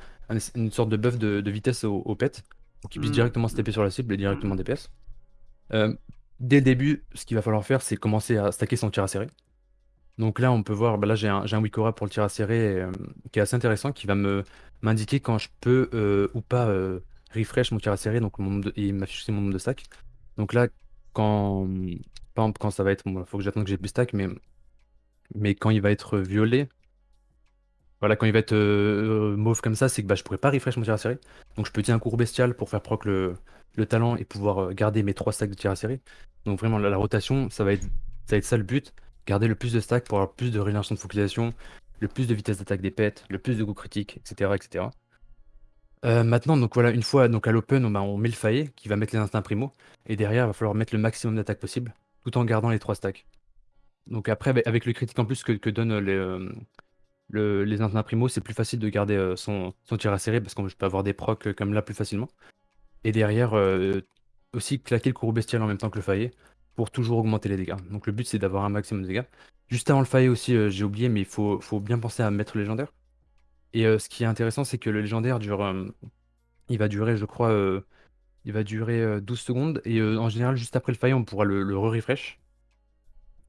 une sorte de buff de, vitesse au, au pet, pour qu'il puisse mm. directement se taper sur la cible et directement mm. DPS. dès le début, ce qu'il va falloir faire, c'est commencer à stacker son tir à serrer. Donc là, on peut voir, bah là j'ai un, Wikora pour le tir à serrer euh, qui est assez intéressant, qui va m'indiquer quand je peux euh, ou pas euh, refresh mon tir à serrer, donc de, et m'afficher mon nombre de stacks. Donc là, quand, quand ça va être, il faut que j'attende que j'ai plus stack, mais, mais quand il va être violet, voilà, quand il va être mauve comme ça, c'est que bah, je pourrais pas refresh mon tir à serrer. Donc je peux utiliser un cours bestial pour faire proc le, le talent et pouvoir garder mes trois stacks de tir à serrer. Donc vraiment, la, la rotation, ça va être ça va être ça le but garder le plus de stacks pour avoir plus de réinsertion de focalisation, le plus de vitesse d'attaque des pets, le plus de goût critique, etc. etc. Euh, maintenant, donc voilà, une fois donc à l'open, on, met le faillet qui va mettre les instincts primo, et derrière, il va falloir mettre le maximum d'attaque possible, tout en gardant les trois stacks. Donc après, avec le critique en plus que, que donnent les, euh, instincts primo, c'est plus facile de garder euh, son, son, tir à serrer parce qu'on peut avoir des procs comme là plus facilement. Et derrière, aussi claquer le courroux bestial en même temps que le faillet pour toujours augmenter les dégâts. Donc le but c'est d'avoir un maximum de dégâts. Juste avant le faillet aussi, euh, j'ai oublié, mais il faut, bien penser à mettre le légendaire. Et euh, ce qui est intéressant, c'est que le légendaire dure. Euh, il va durer, je crois. il va durer 12 secondes. Et en général, juste après le faillet, on pourra le, re-refresh.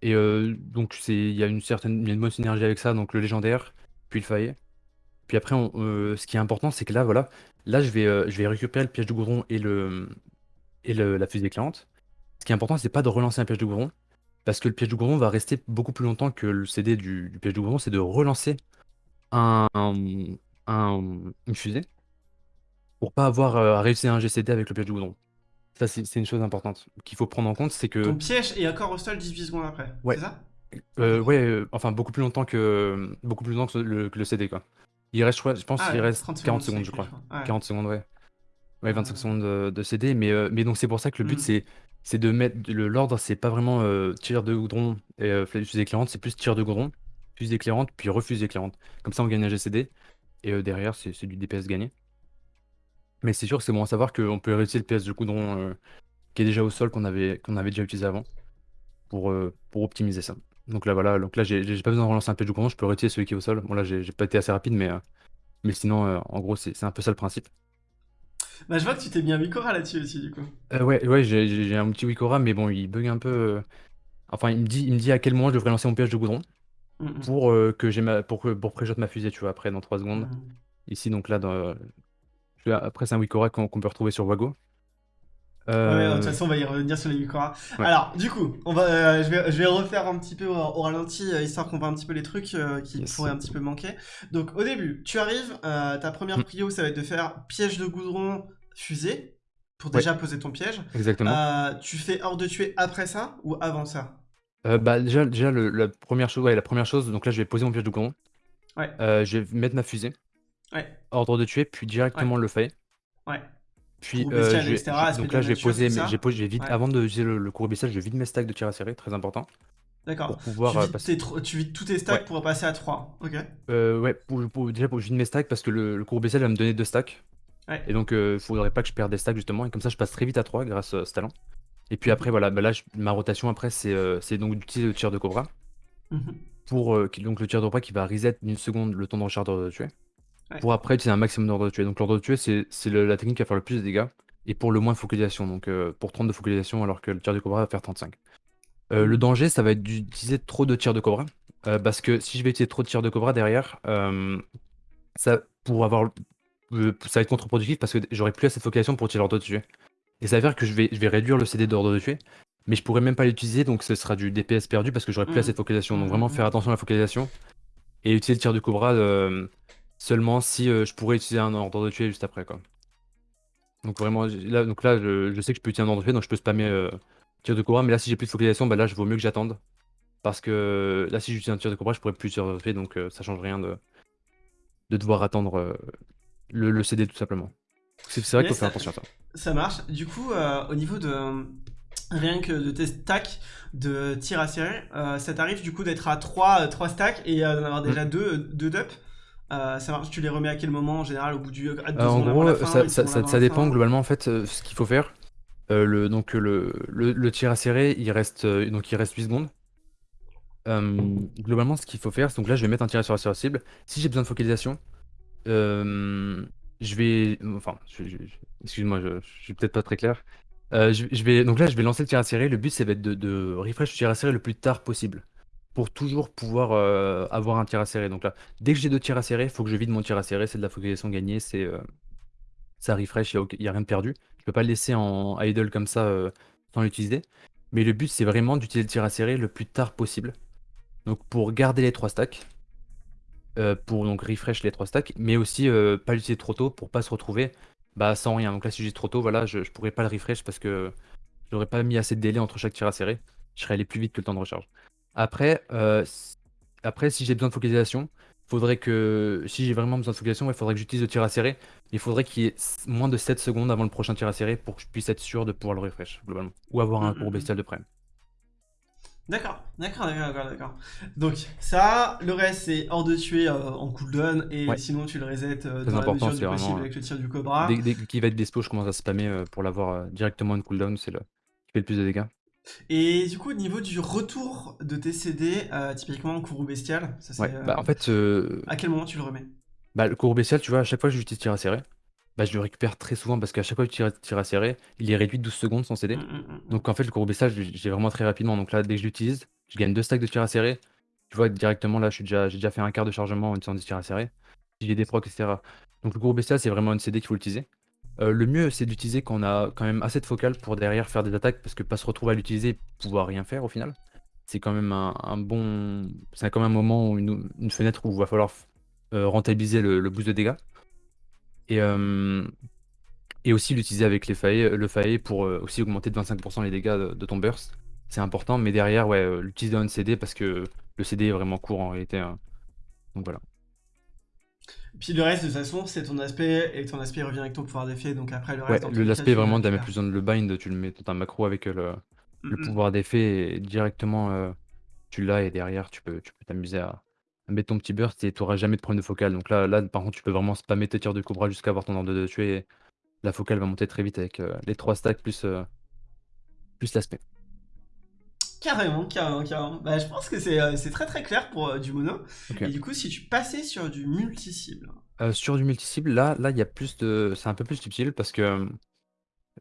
Et donc il y a une certaine. une bonne synergie avec ça. Donc le légendaire, puis le faillet. Puis après, ce qui est important, c'est que là, voilà. Là, je vais, récupérer le piège de goudron et, le, et la fusée éclairante. Ce qui est important, c'est pas de relancer un piège de goudron, parce que le piège de goudron va rester beaucoup plus longtemps que le CD du, piège de goudron, c'est de relancer un, une fusée pour pas avoir euh, à réussir un GCD avec le piège de goudron. Ça, c'est une chose importante qu'il faut prendre en compte, c'est que... Ton piège est encore au sol 18 secondes après, ouais. c'est ça? Euh, Ouais, euh, enfin beaucoup plus longtemps que beaucoup plus longtemps que le, CD, quoi. Il reste, je, pense ah qu'il reste 40 secondes, je crois. 40 secondes, ouais. Ouais, 25 secondes de, CD, mais, mais donc c'est pour ça que le but, hmm. c'est c'est de mettre l'ordre, c'est pas vraiment euh, tir de goudron et euh, fusée éclairante, c'est plus tir de goudron, fusée éclairante, puis refusée éclairante. Comme ça, on gagne un GCD, et euh, derrière, c'est du DPS gagné. Mais c'est sûr que c'est bon à savoir qu'on peut réutiliser le PS de goudron euh, qui est déjà au sol, qu'on avait, déjà utilisé avant, pour, pour optimiser ça. Donc là, voilà, donc là, j'ai pas besoin de relancer un PS de goudron, je peux réutiliser celui qui est au sol. Bon, là, j'ai pas été assez rapide, mais, mais sinon, en gros, c'est un peu ça le principe. Bah, je vois que tu t'es mis un Wikora là-dessus aussi, du coup. Euh, ouais, ouais j'ai un petit Wikora, mais bon, il bug un peu. Euh, enfin, il me, dit, il me dit à quel moment je devrais lancer mon piège de goudron mm, mm. pour euh, que j'ai ma pour que pour préjote ma fusée, tu vois, après dans 3 secondes. Mm. Ici, donc là, dans... après, c'est un Wikora qu'on peut retrouver sur Wago. Ouais, de toute façon, on va y revenir sur les Wikora. Alors, du coup, on va, je, vais, je vais refaire un petit peu au, ralenti, histoire qu'on voit un petit peu les trucs qui pourraient un petit peu manquer. Donc, au début, tu arrives, ta première prio, ça va être de faire piège de goudron, fusée pour déjà poser ton piège. Exactement. Euh, tu fais hors de tuer après ça ou avant ça? Euh, bah déjà, déjà la première chose, ouais, la première chose, donc là je vais poser mon piège de goudron. Ouais. Euh, je vais mettre ma fusée. Ouais. Ordre de tuer, puis directement le fait. Ouais. Puis donc là je vais poser, j'ai posé, vite avant de utiliser le, le cours je vide mes stacks de tir à serrer, très important. D'accord. Tu, vides tu vides tous tes stacks pour passer à 3. Ok. ouais, pour, déjà pour vider mes stacks parce que le, le cours va me donner deux stacks. Et donc, il euh, faudrait pas que je perde des stacks justement. Et comme ça, je passe très vite à 3 grâce à ce talent. Et puis après, voilà, bah là, ma rotation après, c'est euh, donc d'utiliser le tir de Cobra. Mhm. Pour euh, donc le tir de Cobra qui va reset d'une seconde le temps de recharge de tuer. Pour après utiliser un maximum d'ordre de tuer. Donc l'ordre de tuer, c'est la technique qui va faire le plus de dégâts. Et pour le moins de focalisation. Donc pour 30 de focalisation alors que le tir de Cobra va faire 35. le mhm. danger, ça va être d'utiliser trop de tirs de Cobra. parce que si je vais utiliser trop de tirs de Cobra derrière, ça, pour avoir euh, ça va être contre-productif parce que j'aurai plus assez de focalisation pour tirer l'ordre de tuer. Et ça veut dire que je vais, je vais réduire le CD d'ordre de tuer, mais je pourrais même pas l'utiliser, donc ce sera du DPS perdu parce que j'aurai plus mmh. assez de focalisation. Donc vraiment mmh. faire attention à la focalisation et utiliser le tir du Cobra, euh, Seulement si je pourrais utiliser un ordre de tuer juste après, quoi. Donc vraiment, là, donc là je, sais que je peux utiliser un ordre de tuer, donc je peux spammer tir de cobra, mais là si j'ai plus de focalisation, bah là je vaut mieux que j'attende. Parce que là si j'utilise un tir de cobra, je pourrais plus tirer de tuer, donc ça change rien de, de devoir attendre le, le CD tout simplement. C'est vrai qu'il faut faire attention à ça. Ça marche. Du coup, euh, au niveau de rien que de tes stacks de tir à euh, ça t'arrive du coup d'être à 3, 3 stacks et d'en avoir déjà 2 mm. deux, deux ça marche, tu les remets à quel moment en général au bout du En gros, ça, ça, dépend globalement en fait ce qu'il faut faire. le, donc le, le, tir à serrer, il reste, donc il reste 8 secondes. globalement, ce qu'il faut faire, donc là je vais mettre un tir sur la cible. Si j'ai besoin de focalisation, je vais. Enfin, excuse-moi, je, je suis peut-être pas très clair. Euh, je, vais, donc là, je vais lancer le tir à serrer. Le but, c'est de, de refresh le tir à serrer le plus tard possible. Pour toujours pouvoir euh, avoir un tir à serrer. Donc là, dès que j'ai deux tirs à serrer, il faut que je vide mon tir à serrer. C'est de la focalisation gagnée. C'est euh, ça refresh, il n'y a, rien de perdu. Je peux pas le laisser en idle comme ça sans l'utiliser. Mais le but, c'est vraiment d'utiliser le tir à serrer le plus tard possible. Donc pour garder les trois stacks, euh, pour donc refresh les trois stacks, mais aussi euh, pas l'utiliser trop tôt pour pas se retrouver bah, sans rien. Donc là, si j'ai trop tôt, voilà, je, pourrais pas le refresh parce que j'aurais pas mis assez de délai entre chaque tir à serrer. Je serais allé plus vite que le temps de recharge. Après, euh, après si j'ai besoin de focalisation, faudrait que si j'ai vraiment besoin de focalisation, il faudrait que j'utilise le tir à serrer. Il faudrait qu'il y ait moins de 7 secondes avant le prochain tir à serrer pour que je puisse être sûr de pouvoir le refresh globalement. Ou avoir un cours bestial de près. D'accord, d'accord, d'accord, d'accord. Donc ça, le reste c'est hors de tuer euh, en cooldown et sinon tu le resets euh, dans la mesure du possible avec le tir du cobra. Dès, qu'il va être dispo, je commence à spammer euh, pour l'avoir directement en cooldown, c'est le qui fait le plus de dégâts. Et du coup, au niveau du retour de tes CD, typiquement en courroux bestial, ça c'est. Bah, en fait. À quel moment tu le remets? Bah, le courroux bestial, tu vois, à chaque fois que j'utilise tir à serrer, bah, je le récupère très souvent parce qu'à chaque fois que tu tires à serrer, il est réduit de 12 secondes son CD. Mmh, mmh, mmh, donc en fait, le courbessage, j'ai vraiment très rapidement. Donc là, dès que je l'utilise, je gagne deux stacks de tir à serrer. Tu vois, directement là, j'ai déjà, déjà fait un quart de chargement en utilisant des tirs à serrer. Si j'ai des procs, etc. Donc le courbessage, c'est vraiment une CD qu'il faut utiliser. Euh, le mieux, c'est d'utiliser quand on a quand même assez de focale pour derrière faire des attaques parce que pas se retrouver à l'utiliser pouvoir rien faire au final. C'est quand même un, bon. C'est quand même un moment une, fenêtre où il va falloir euh, rentabiliser le boost de dégâts. Et, et aussi l'utiliser avec le faillet pour aussi augmenter de 25% les dégâts de, ton burst. C'est important, mais derrière, ouais, l'utiliser dans une CD parce que le CD est vraiment court en réalité. Hein. Donc voilà. Puis le reste, de toute façon, c'est ton aspect, et ton aspect revient avec ton pouvoir d'effet, donc après le reste... Ouais, l'aspect vraiment, de mettre plus besoin de le bind, tu le mets dans un macro avec le, pouvoir d'effet, et directement, tu l'as, et derrière, tu peux tu peux t'amuser à, mettre ton petit burst, et tu n'auras jamais de problème de focal. Donc là, là, par contre, tu peux vraiment spammer tes tirs de cobra jusqu'à avoir ton ordre de tuer, la focale va monter très vite avec euh, les trois stacks plus, euh, plus l'aspect. Carrément, carrément, carrément. Bah, je pense que c'est euh, très très clair pour du mono. Et du coup, si tu passais sur du multi-cible. sur du multi-cible, là, là, il y a plus de. C'est un peu plus subtil parce que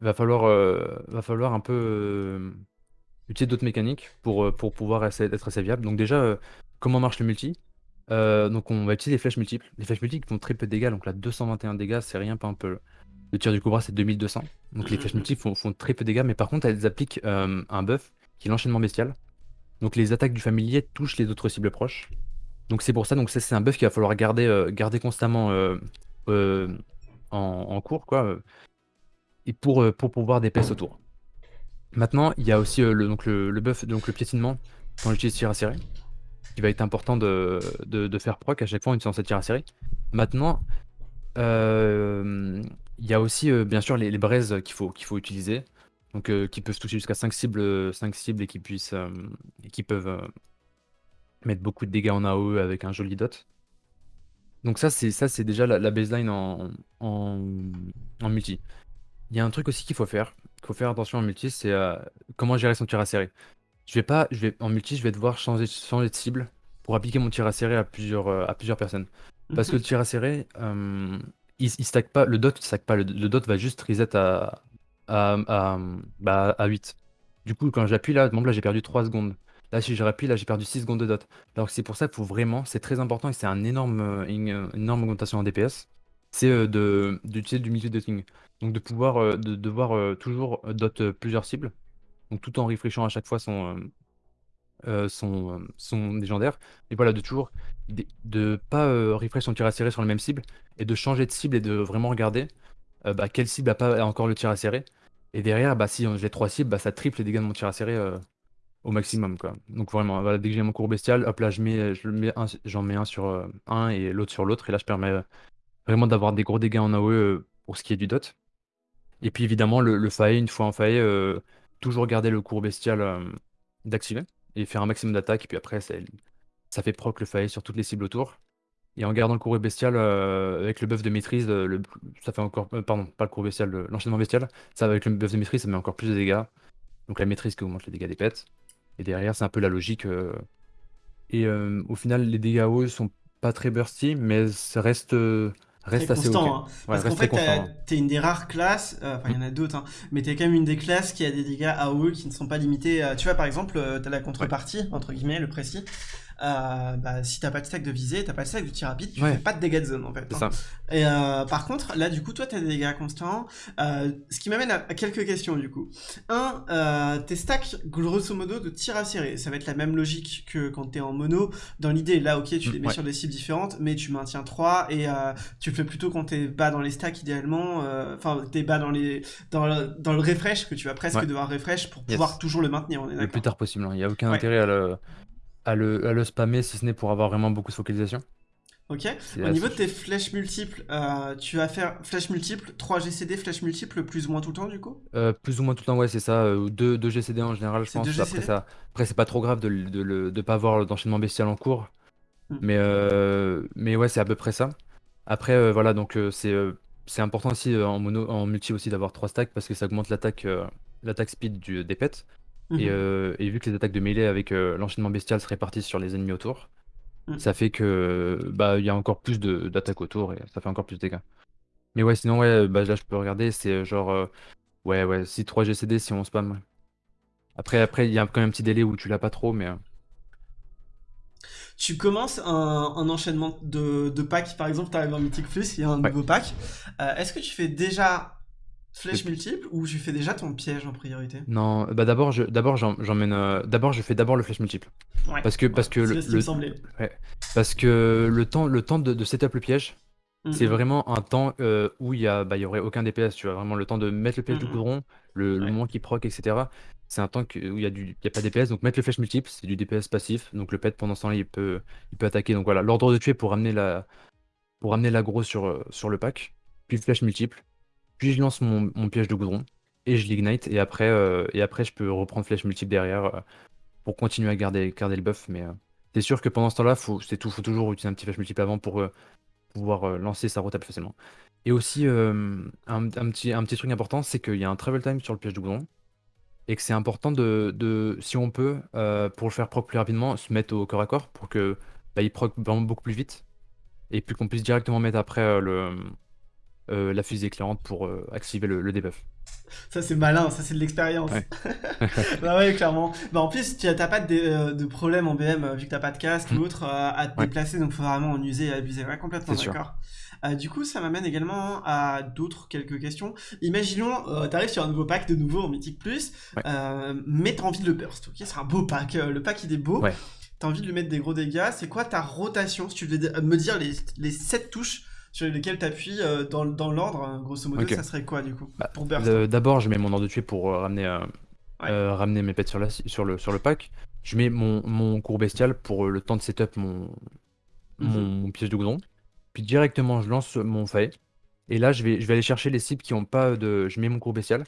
va falloir, va falloir un peu utiliser d'autres mécaniques pour, pour pouvoir être assez viable. Donc déjà, comment marche le multi? Donc on va utiliser les flèches multiples. Les flèches multiples font très peu de dégâts, donc là 221 dégâts, c'est rien, pas un peu. Le tir du Cobra, c'est 2200. Donc les flèches multiples font, très peu de dégâts, mais par contre, elles appliquent euh, un buff qui l'enchaînement bestial. Donc les attaques du familier touchent les autres cibles proches. Donc c'est pour ça, donc c'est un buff qu'il va falloir garder, euh, garder constamment euh, en, cours, quoi. Et pour, pour pouvoir DPS autour. Maintenant, il y a aussi le, donc le, buff, donc le piétinement, quand on utilise tir à serrer, qui va être important de, de, faire proc à chaque fois en utilisant cette tir à serrer. Maintenant, euh, il y a aussi, euh, bien sûr, les, braises qu'il faut, qu'il faut utiliser. Donc, euh, qui peuvent toucher jusqu'à 5 cibles, 5 cibles et qui, puissent, et qui peuvent mettre beaucoup de dégâts en AOE avec un joli dot. Donc ça, c'est ça, c'est déjà la, baseline en, en, multi. Il y a un truc aussi qu'il faut faire, qu'il faut faire attention en multi, c'est comment gérer son tir à serrer. Je vais pas, je vais, en multi, je vais devoir changer, changer de cible pour appliquer mon tir à serrer à plusieurs, à plusieurs personnes. Parce que le tir à serrer, il, stack pas, le dot stack pas, le, dot va juste reset à, à, à, bah, à 8. Du coup, quand j'appuie là, bon, là j'ai perdu 3 secondes. Là, si je rappuie, là j'ai perdu 6 secondes de dot. Alors c'est pour ça qu'il faut vraiment, c'est très important et c'est un énorme, une, énorme augmentation en DPS, c'est euh, d'utiliser du multi dotting. Donc de pouvoir euh, de euh, toujours dot plusieurs cibles, donc tout en refreshant à chaque fois son son, son légendaire. Et voilà, de toujours de pas refresh son tir à serrer sur la même cible et de changer de cible et de vraiment regarder bah, quelle cible a pas encore le tir à serrer. Et derrière, bah, si j'ai trois cibles, bah, ça triple les dégâts de mon tir à serrer au maximum. Quoi. Donc vraiment, dès que j'ai mon cours bestial, hop là, je mets, je mets j'en mets un sur un et l'autre sur l'autre. Et là, je permets vraiment d'avoir des gros dégâts en AOE pour ce qui est du dot. Et puis évidemment, le, le une fois en faille, toujours garder le cours bestial d'activer et faire un maximum d'attaque. Et puis après, ça, ça fait proc le faille sur toutes les cibles autour. Et en gardant le cours bestial avec le buff de maîtrise, le, ça fait encore. pardon, pas le cours bestial, l'enchaînement bestial. Ça, avec le buff de maîtrise, ça met encore plus de dégâts. Donc la maîtrise qui augmente les dégâts des pets. Et derrière, c'est un peu la logique. Et au final, les dégâts hauts sont pas très bursty, mais ça reste reste assez constant. Hein. Parce qu'en fait, t'es une des rares classes, euh, enfin il y en a d'autres, hein, mais t'es quand même une des classes qui a des dégâts AOE qui ne sont pas limités. tu vois, par exemple, euh, t'as la contrepartie, entre guillemets, le précis, euh, bah, si t'as pas de stack de visée, t'as pas de stack de tir rapide, tu fais pas de dégâts de zone en fait. Hein. Et euh, par contre, là du coup, toi t'as des dégâts constants, euh, ce qui m'amène à, quelques questions du coup. Un, tes stacks grosso modo de tir à serrer, ça va être la même logique que quand t'es en mono. Dans l'idée, là ok, tu les mets sur des cibles différentes, mais tu maintiens 3 et tu le fais plutôt quand t'es bas dans les stacks idéalement, enfin t'es bas dans les dans le, dans le refresh que tu vas presque devoir refresh pour pouvoir toujours le maintenir. On est le plus tard possible, hein. il n'y a aucun intérêt à le à le, spammer si ce n'est pour avoir vraiment beaucoup de focalisation. Ok. Au niveau de tes flèches multiples, euh, tu vas faire flèches multiples, 3 GCD, flèches multiples, plus ou moins tout le temps du coup? Euh, Plus ou moins tout le temps, ouais, c'est ça. 2 euh, GCD en général, je pense. Après, ça, après c'est pas trop grave de ne pas avoir d'enchaînement bestial en cours. Hmm. Mais, mais ouais, c'est à peu près ça. Après, voilà, donc c'est c'est important aussi en, mono, en multi aussi d'avoir 3 stacks parce que ça augmente l'attaque l'attaque speed du, des pets. Mmh euh, et, vu que les attaques de mêlée avec euh, l'enchaînement bestial se répartissent sur les ennemis autour, mmh. ça fait que bah il y a encore plus d'attaques autour et ça fait encore plus de dégâts. Mais ouais, sinon ouais, bah là je peux regarder, c'est euh, genre ouais ouais, si 3 GCD si on spam. Après après il y a quand même un petit délai où tu l'as pas trop mais tu commences un, enchaînement de, de packs, par exemple, tu arrives en Mythic Plus, il y a un nouveau pack. Est-ce que tu fais déjà Flèche multiple ou tu fais déjà ton piège en priorité? Non, bah d'abord je d'abord j'emmène euh, d'abord je fais d'abord le flèche multiple. Parce que parce que le, parce que le temps le temps de, de setup le piège, c'est vraiment un temps euh, où il y a bah, y aurait aucun DPS, tu vois, vraiment le temps de mettre le piège du goudron, le, moment qui proc etc. C'est un temps où il y a du y a pas DPS. Donc mettre le flèche multiple, c'est du DPS passif. Donc le pet pendant ce temps-là, il peut il peut attaquer. Donc voilà, l'ordre de tuer pour ramener la pour l'aggro sur euh, sur le pack, puis le flèche multiple puis je lance mon, piège de goudron et je l'ignite. Et après, euh, et après, je peux reprendre flèche multiple derrière euh, pour continuer à garder, garder le buff. Mais euh, c'est sûr que pendant ce temps-là, faut, c'est tout, faut toujours utiliser un petit flèche multiple avant pour pouvoir lancer sa route plus facilement. Et aussi, un, petit, un petit truc important, c'est qu'il y a un travel time sur le piège de goudron. Et que c'est important de, de, si on peut, pour le faire proc plus rapidement, se mettre au corps à corps pour que bah, il proc vraiment beaucoup plus vite. Et puis qu'on puisse directement mettre après le, euh, la fusée éclairante pour euh, activer le, debuff. Ça c'est malin, ça c'est de l'expérience. bah ouais, clairement. Bah en plus, tu n'as pas de, euh, de, problème en BM vu que t'as pas de casque ou mm. autre à te déplacer, donc faut vraiment en user et abuser. Ouais, complètement d'accord. du coup, ça m'amène également à d'autres quelques questions. Imaginons, tu t'arrives sur un nouveau pack de nouveau en Mythic Plus, mais t'as envie de le burst, ok C'est un beau pack, le pack il est beau. T'as envie de lui mettre des gros dégâts. C'est quoi ta rotation Si tu veux me dire les, les 7 touches sur lesquels tu appuies euh, dans, dans l'ordre, grosso modo, ça serait quoi du coup bah, pour D'abord, je mets mon ordre de tuer pour euh, ramener, euh, ramener mes pets sur, la, sur, le, sur le pack. Je mets mon, mon cours bestial pour le temps de setup mon, mon, mhm. piège de goudron. Puis directement, je lance mon fae. Et là, je vais, je vais aller chercher les cibles qui ont pas de. Je mets mon cours bestial.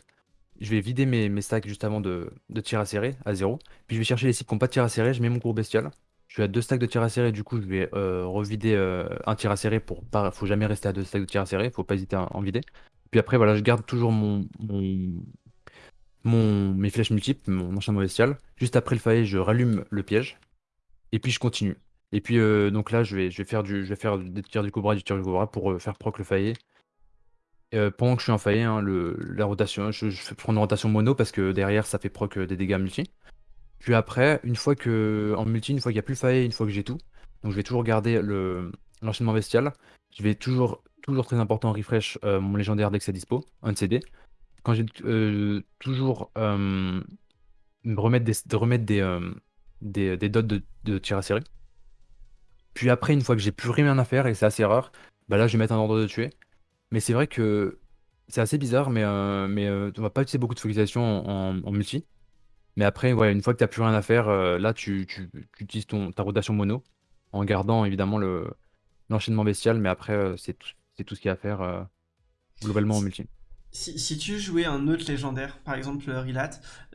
Je vais vider mes, mes stacks juste avant de, de tir à serrer à zéro. Puis je vais chercher les cibles qui n'ont pas de tir à serrer. Je mets mon cours bestial. Je suis à deux stacks de tir à serrer, du coup je vais euh, revider euh, un tir à serrer pour pas. Faut jamais rester à deux stacks de tir à serrer, faut pas hésiter à en vider. Puis après voilà, je garde toujours mon, mon, mes flèches multiples, mon enchaînement bestial. Juste après le faillet, je rallume le piège. Et puis je continue. Et puis euh, donc là je vais, je vais faire du. Je vais faire des tirs du cobra, du tir du cobra pour faire proc le faillet. pendant que je suis en faillet, hein, le, la rotation, je, je prends une rotation mono parce que derrière ça fait proc des dégâts multi. Puis après, une fois que en multi, une fois qu'il n'y a plus faille, une fois que j'ai tout, donc je vais toujours garder le l'enchaînement bestial. Je vais toujours, toujours très important, refresh euh, mon légendaire dès que c'est dispo, un CD. Quand j'ai euh, toujours euh, remettre des, de remettre des, des, dots de, tir à série. Puis après, une fois que j'ai plus rien à faire, et c'est assez rare, bah là je vais mettre un ordre de tuer. Mais c'est vrai que c'est assez bizarre, mais, mais on va pas utiliser beaucoup de focalisation en- multi. Mais après, ouais, une fois que tu n'as plus rien à faire, euh, là tu, tu- tu utilises ton, ta rotation mono, en gardant évidemment le, l'enchaînement bestial, mais après euh, c'est tout, c'est tout ce qu'il y a à faire euh, globalement en multi. Si, si tu jouais un autre légendaire, par exemple le Rilat,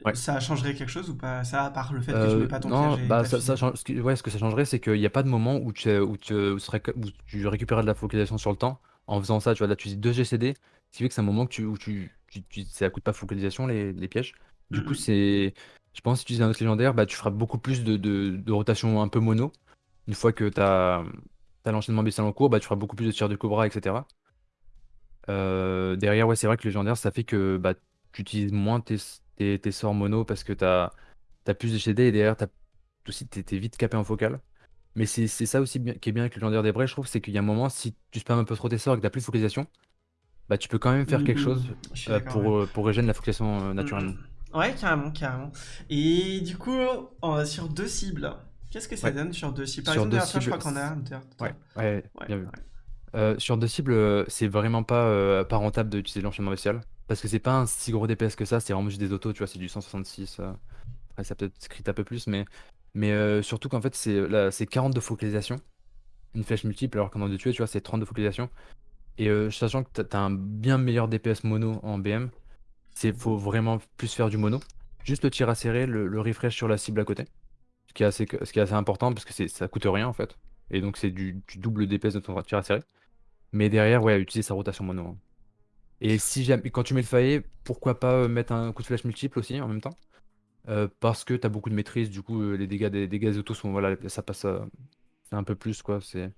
Ouais. ça changerait quelque chose ou pas? Ça, à part le fait que tu mets pas ton non, piège et bah ta ça, change- ce qui- ouais, ce que ça changerait, c'est qu'il n'y a pas de moment où tu, où tu, où tu récupérerais de la focalisation sur le temps. En faisant ça, tu vois, là, tu dis 2 GCD, ce qui fait que c'est un moment que tu, où tu, tu, tu- ça coûte pas focalisation, les, les pièges. Du coup, Mhm. c'est. Je pense que si tu utilises un autre légendaire, bah, tu feras beaucoup plus de, de, de rotation un peu mono. Une fois que tu as, l'enchaînement bestial en cours, bah, tu feras beaucoup plus de tir de cobra, etc. Euh, derrière, ouais, c'est vrai que le légendaire, ça fait que bah, tu utilises moins tes, tes, tes sorts mono parce que tu as, plus de GCD et derrière, t'as aussi, t'es t'es vite capé en focal. Mais c'est ça aussi bien- qui est bien avec le légendaire des vrais, je trouve, c'est qu'il y a un moment, si tu spams un peu trop tes sorts et que t'as plus de focalisation, bah tu peux quand même faire quelque Mhm. chose euh, d'accord, pour, ouais. euh, pour régénérer la focalisation euh, naturellement. Mhm. Ouais, carrément, carrément. Et du coup, en- sur deux cibles, qu'est-ce que ça Ouais. donne sur deux cibles? Par Sur exemple, deux toi, je cibles, crois qu'on a. Ouais, ouais, Ouais, bien vu. Euh, sur deux cibles, c'est vraiment pas, euh, pas rentable d'utiliser l'enchaînement bestial. Parce que c'est pas un si gros DPS que ça, c'est vraiment juste des autos, tu vois, c'est du 166. euh. Après, ça peut-être script un peu plus, mais, mais surtout qu'en fait, c'est là, c'est 40 de focalisation. Une flèche multiple, alors qu'en de tuer, tu vois, c'est 30 de focalisation. Et sachant que t'as un bien meilleur DPS mono en BM, c'est faut vraiment plus faire du mono. Juste le tir à serrer, le, le refresh sur la cible à côté. Ce qui est assez, ce qui est assez important parce que ça coûte rien en fait. Et donc c'est du, double DPS de ton tir à serrer. Mais derrière, ouais, utiliser sa rotation mono. hein. Et si jamais, quand tu mets le faillet, pourquoi pas euh, mettre un coup de flèche multiple aussi en même temps? Euh, Parce que t'as beaucoup de maîtrise, du coup, euh, les dégâts des dégâts autos sont, voilà, ça passe un peu plus quoi. C'est,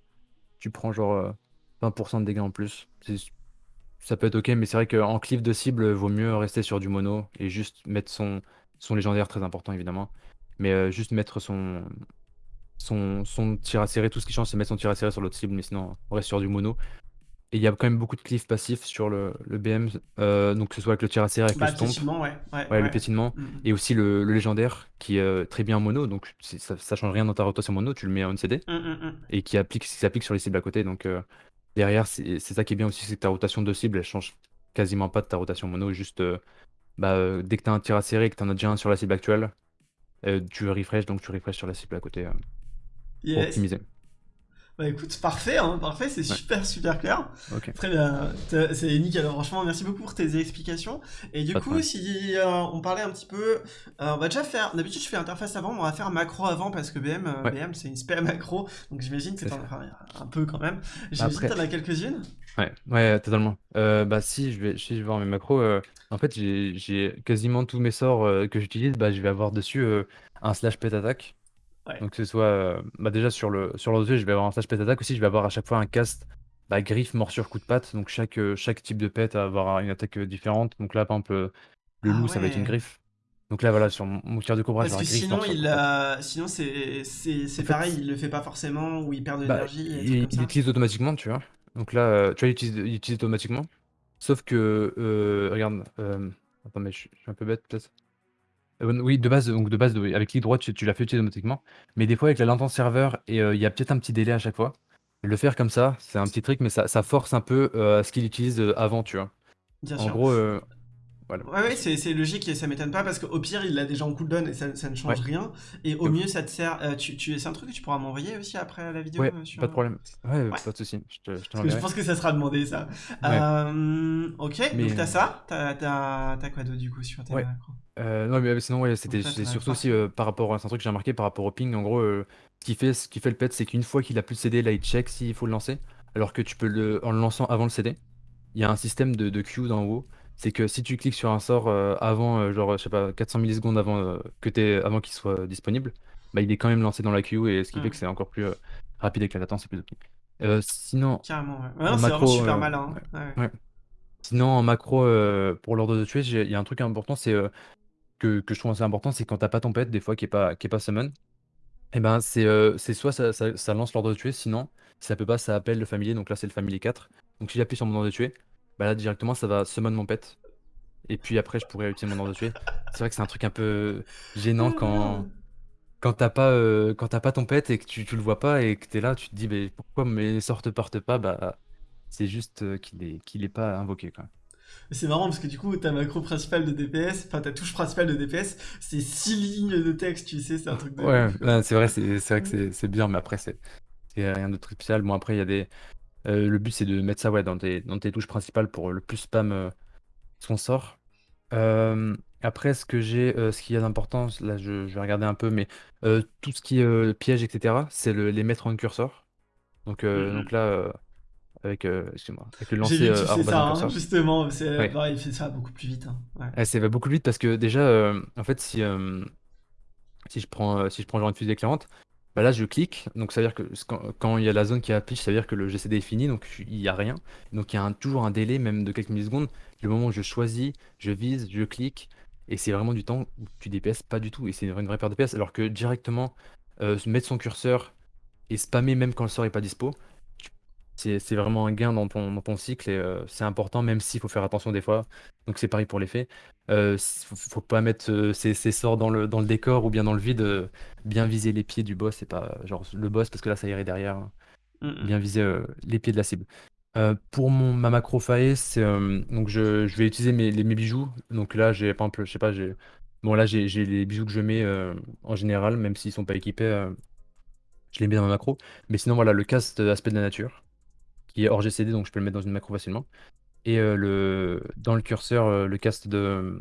tu prends genre euh, 20% de dégâts en plus. Ça peut être ok, mais c'est vrai qu'en cliff de cible, vaut mieux rester sur du mono et juste mettre son, son légendaire, très important évidemment. Mais euh, juste mettre son, son, son tir à serrer, tout ce qui change, c'est mettre son tir à serrer sur l'autre cible, mais sinon, on reste sur du mono. Et il y a quand même beaucoup de cliffs passifs sur le, le BM, euh, donc que ce soit avec le tir à serrer, avec Bah, le stomp, ouais. Ouais, ouais, le piétinement, Mhm. et aussi le, le légendaire qui est euh, très bien en mono, donc ça, ça change rien dans ta rotation mono, tu le mets en CD, mhm. et qui applique, qui s'applique sur les cibles à côté. Donc euh, derrière, c'est c'est ça qui est bien aussi, c'est que ta rotation de cible, elle change quasiment pas de ta rotation mono, juste euh, bah, euh, dès que tu as un tir à serrer et que tu en as déjà un sur la cible actuelle, euh, tu refresh, donc tu refresh sur la cible à côté euh, pour Yes. optimiser. Bah écoute, parfait, hein, parfait, c'est Ouais. super super clair. Ok. Très bien, c'est nickel. Franchement, merci beaucoup pour tes explications. Et du Pas coup, si euh, on parlait un petit peu, euh, on va déjà faire. D'habitude, je fais interface avant, mais on va faire macro avant parce que BM, euh, Ouais. BM, c'est une spé macro, donc j'imagine que t'en enfin, un peu quand même. J'imagine Après- que t'en as quelques-unes. Ouais, ouais, totalement. Bah si je vais, si je vais voir mes macros, en fait j'ai quasiment tous mes sorts que j'utilise, bah je vais avoir dessus un slash pet attack. Ouais. Donc que ce soit, euh, bah déjà sur le sur je vais avoir un slash pet attack aussi, je vais avoir à chaque fois un cast, bah griffe, morsure, coup de patte. Donc chaque euh, chaque type de pet va avoir une attaque euh, différente. Donc là par exemple euh, le Ah loup ça va être une griffe. Donc là voilà sur mon, mon tir de cobra, Parce que griffe, sinon, morsure, il a... sinon c'est c'est fait, pareil, il le fait pas forcément ou il perd de Bah, l'énergie il, il utilise automatiquement, tu vois. Donc là, euh, tu vois, il utilise, il utilise automatiquement. Sauf que, euh, regarde, attends, mais je suis un peu bête peut-être. Euh, oui, de base, donc de base, oui, avec clic droit, tu, tu l'as fait utiliser automatiquement. Mais des fois, avec la latence serveur, et euh, il y a peut-être un petit délai à chaque fois. Le faire comme ça, c'est un petit truc, mais ça, ça force un peu euh, à ce qu'il utilise avant, tu vois. Bien En sûr. gros, voilà. Ouais, ouais, c'est logique et ça m'étonne pas parce qu'au pire, il l'a déjà en cooldown et ça, ça ne change Ouais. rien. Et au Donc- mieux, ça te sert. euh, tu, tu, c'est un truc que tu pourras m'envoyer aussi après la vidéo Ouais, euh, sur... pas de problème. Ouais, Ouais. pas de souci. Je te, je te je pense que ça sera demandé ça. Euh, ok, Mais, donc t'as euh, ça? T'as quoi d'autre du coup sur tes Euh, non, mais sinon, ouais, c'était surtout aussi euh, par rapport à. Un truc que j'ai remarqué par rapport au ping. En gros, euh, ce qui fait, ce qui fait le pet, c'est qu'une fois qu'il a plus de CD, là, il check s'il faut le lancer. Alors que tu peux le. En le lançant avant le CD, il y a un système de, de queue d'en haut. C'est que si tu cliques sur un sort euh, avant, euh, genre, je sais pas, 400 millisecondes avant, euh, que avant qu'il soit disponible, bah, il est quand même lancé dans la queue et ce qui fait Hmm. que c'est encore plus rapide avec la latence et plus optique. Sinon, Carrément, ouais. Ouais, en non, c'est vraiment super malin. hein. Ouais. ouais. Sinon, en macro, pour l'ordre de tuer, il y a un truc important, c'est que, que je trouve assez important, c'est quand t'as pas ton pet, des fois, qui est pas, qui est pas summon, et ben c'est euh, c'est soit ça, ça- ça lance l'ordre de tuer, sinon, si ça peut pas, ça appelle le familier, donc là c'est le familier 4. Donc si j'appuie sur mon ordre de tuer, bah là directement ça va summon mon pet. Et puis après je pourrais utiliser mon ordre de tuer. C'est vrai que c'est un truc un peu gênant quand, quand t'as pas, euh, quand pas ton pet et que tu, tu le vois pas et que t'es là, tu te dis mais pourquoi mes sorts te portent pas? Bah c'est juste euh, qu'il est, qu'il est pas invoqué quoi. C'est marrant parce que du coup, ta macro principale de DPS, enfin ta touche principale de DPS, c'est 6 lignes de texte, tu sais, c'est un truc de. Ouais, c'est vrai, c'est vrai que c'est bien, mais après, c'est rien de spécial. Bon, après, il y a des. Euh, le but, c'est de mettre ça ouais, dans, tes, dans tes touches principales pour le plus spam euh, son sort. Euh, après, ce que j'ai, ce qui a d'important, là, je, vais regarder un peu, mais tout ce qui est piège, etc., c'est les mettre en curseur. Donc, mm-hmm. donc là avec, euh, moi avec le lancer que tu ça, hein, justement, c'est il fait ça beaucoup plus vite. Hein. Ouais. ça va beaucoup plus vite parce que déjà, euh, en fait, si, euh, si je prends, euh, si je prends genre une fusée éclairante, bah là je clique, donc ça veut dire que quand, il y a la zone qui affiche, ça veut dire que le GCD est fini, donc il n'y a rien. Donc il y a toujours un délai, même de quelques millisecondes. Le moment où je choisis, je vise, je clique, et c'est vraiment du temps où tu DPS pas du tout, et c'est une vraie perte de DPS, alors que directement, mettre son curseur et spammer même quand le sort est pas dispo, c'est vraiment un gain dans ton, dans ton cycle et euh, c'est important, même s'il faut faire attention des fois. Donc c'est pareil pour les faits. Euh, faut, faut pas mettre euh, ses, sorts dans le, dans le décor ou bien dans le vide. Euh, bien viser les pieds du boss et pas genre le boss parce que là ça irait derrière. Hein. Bien viser les pieds de la cible. pour mon, ma macro faes, donc je, je vais utiliser mes, les, mes bijoux. Donc là j'ai par exemple, je sais pas, j'ai bon là j'ai les bijoux que je mets en général, même s'ils sont pas équipés, je les mets dans ma macro. Mais sinon voilà le cast aspect de la nature qui est hors GCD, donc je peux le mettre dans une macro facilement. Et euh, le, dans le curseur, euh, le cast de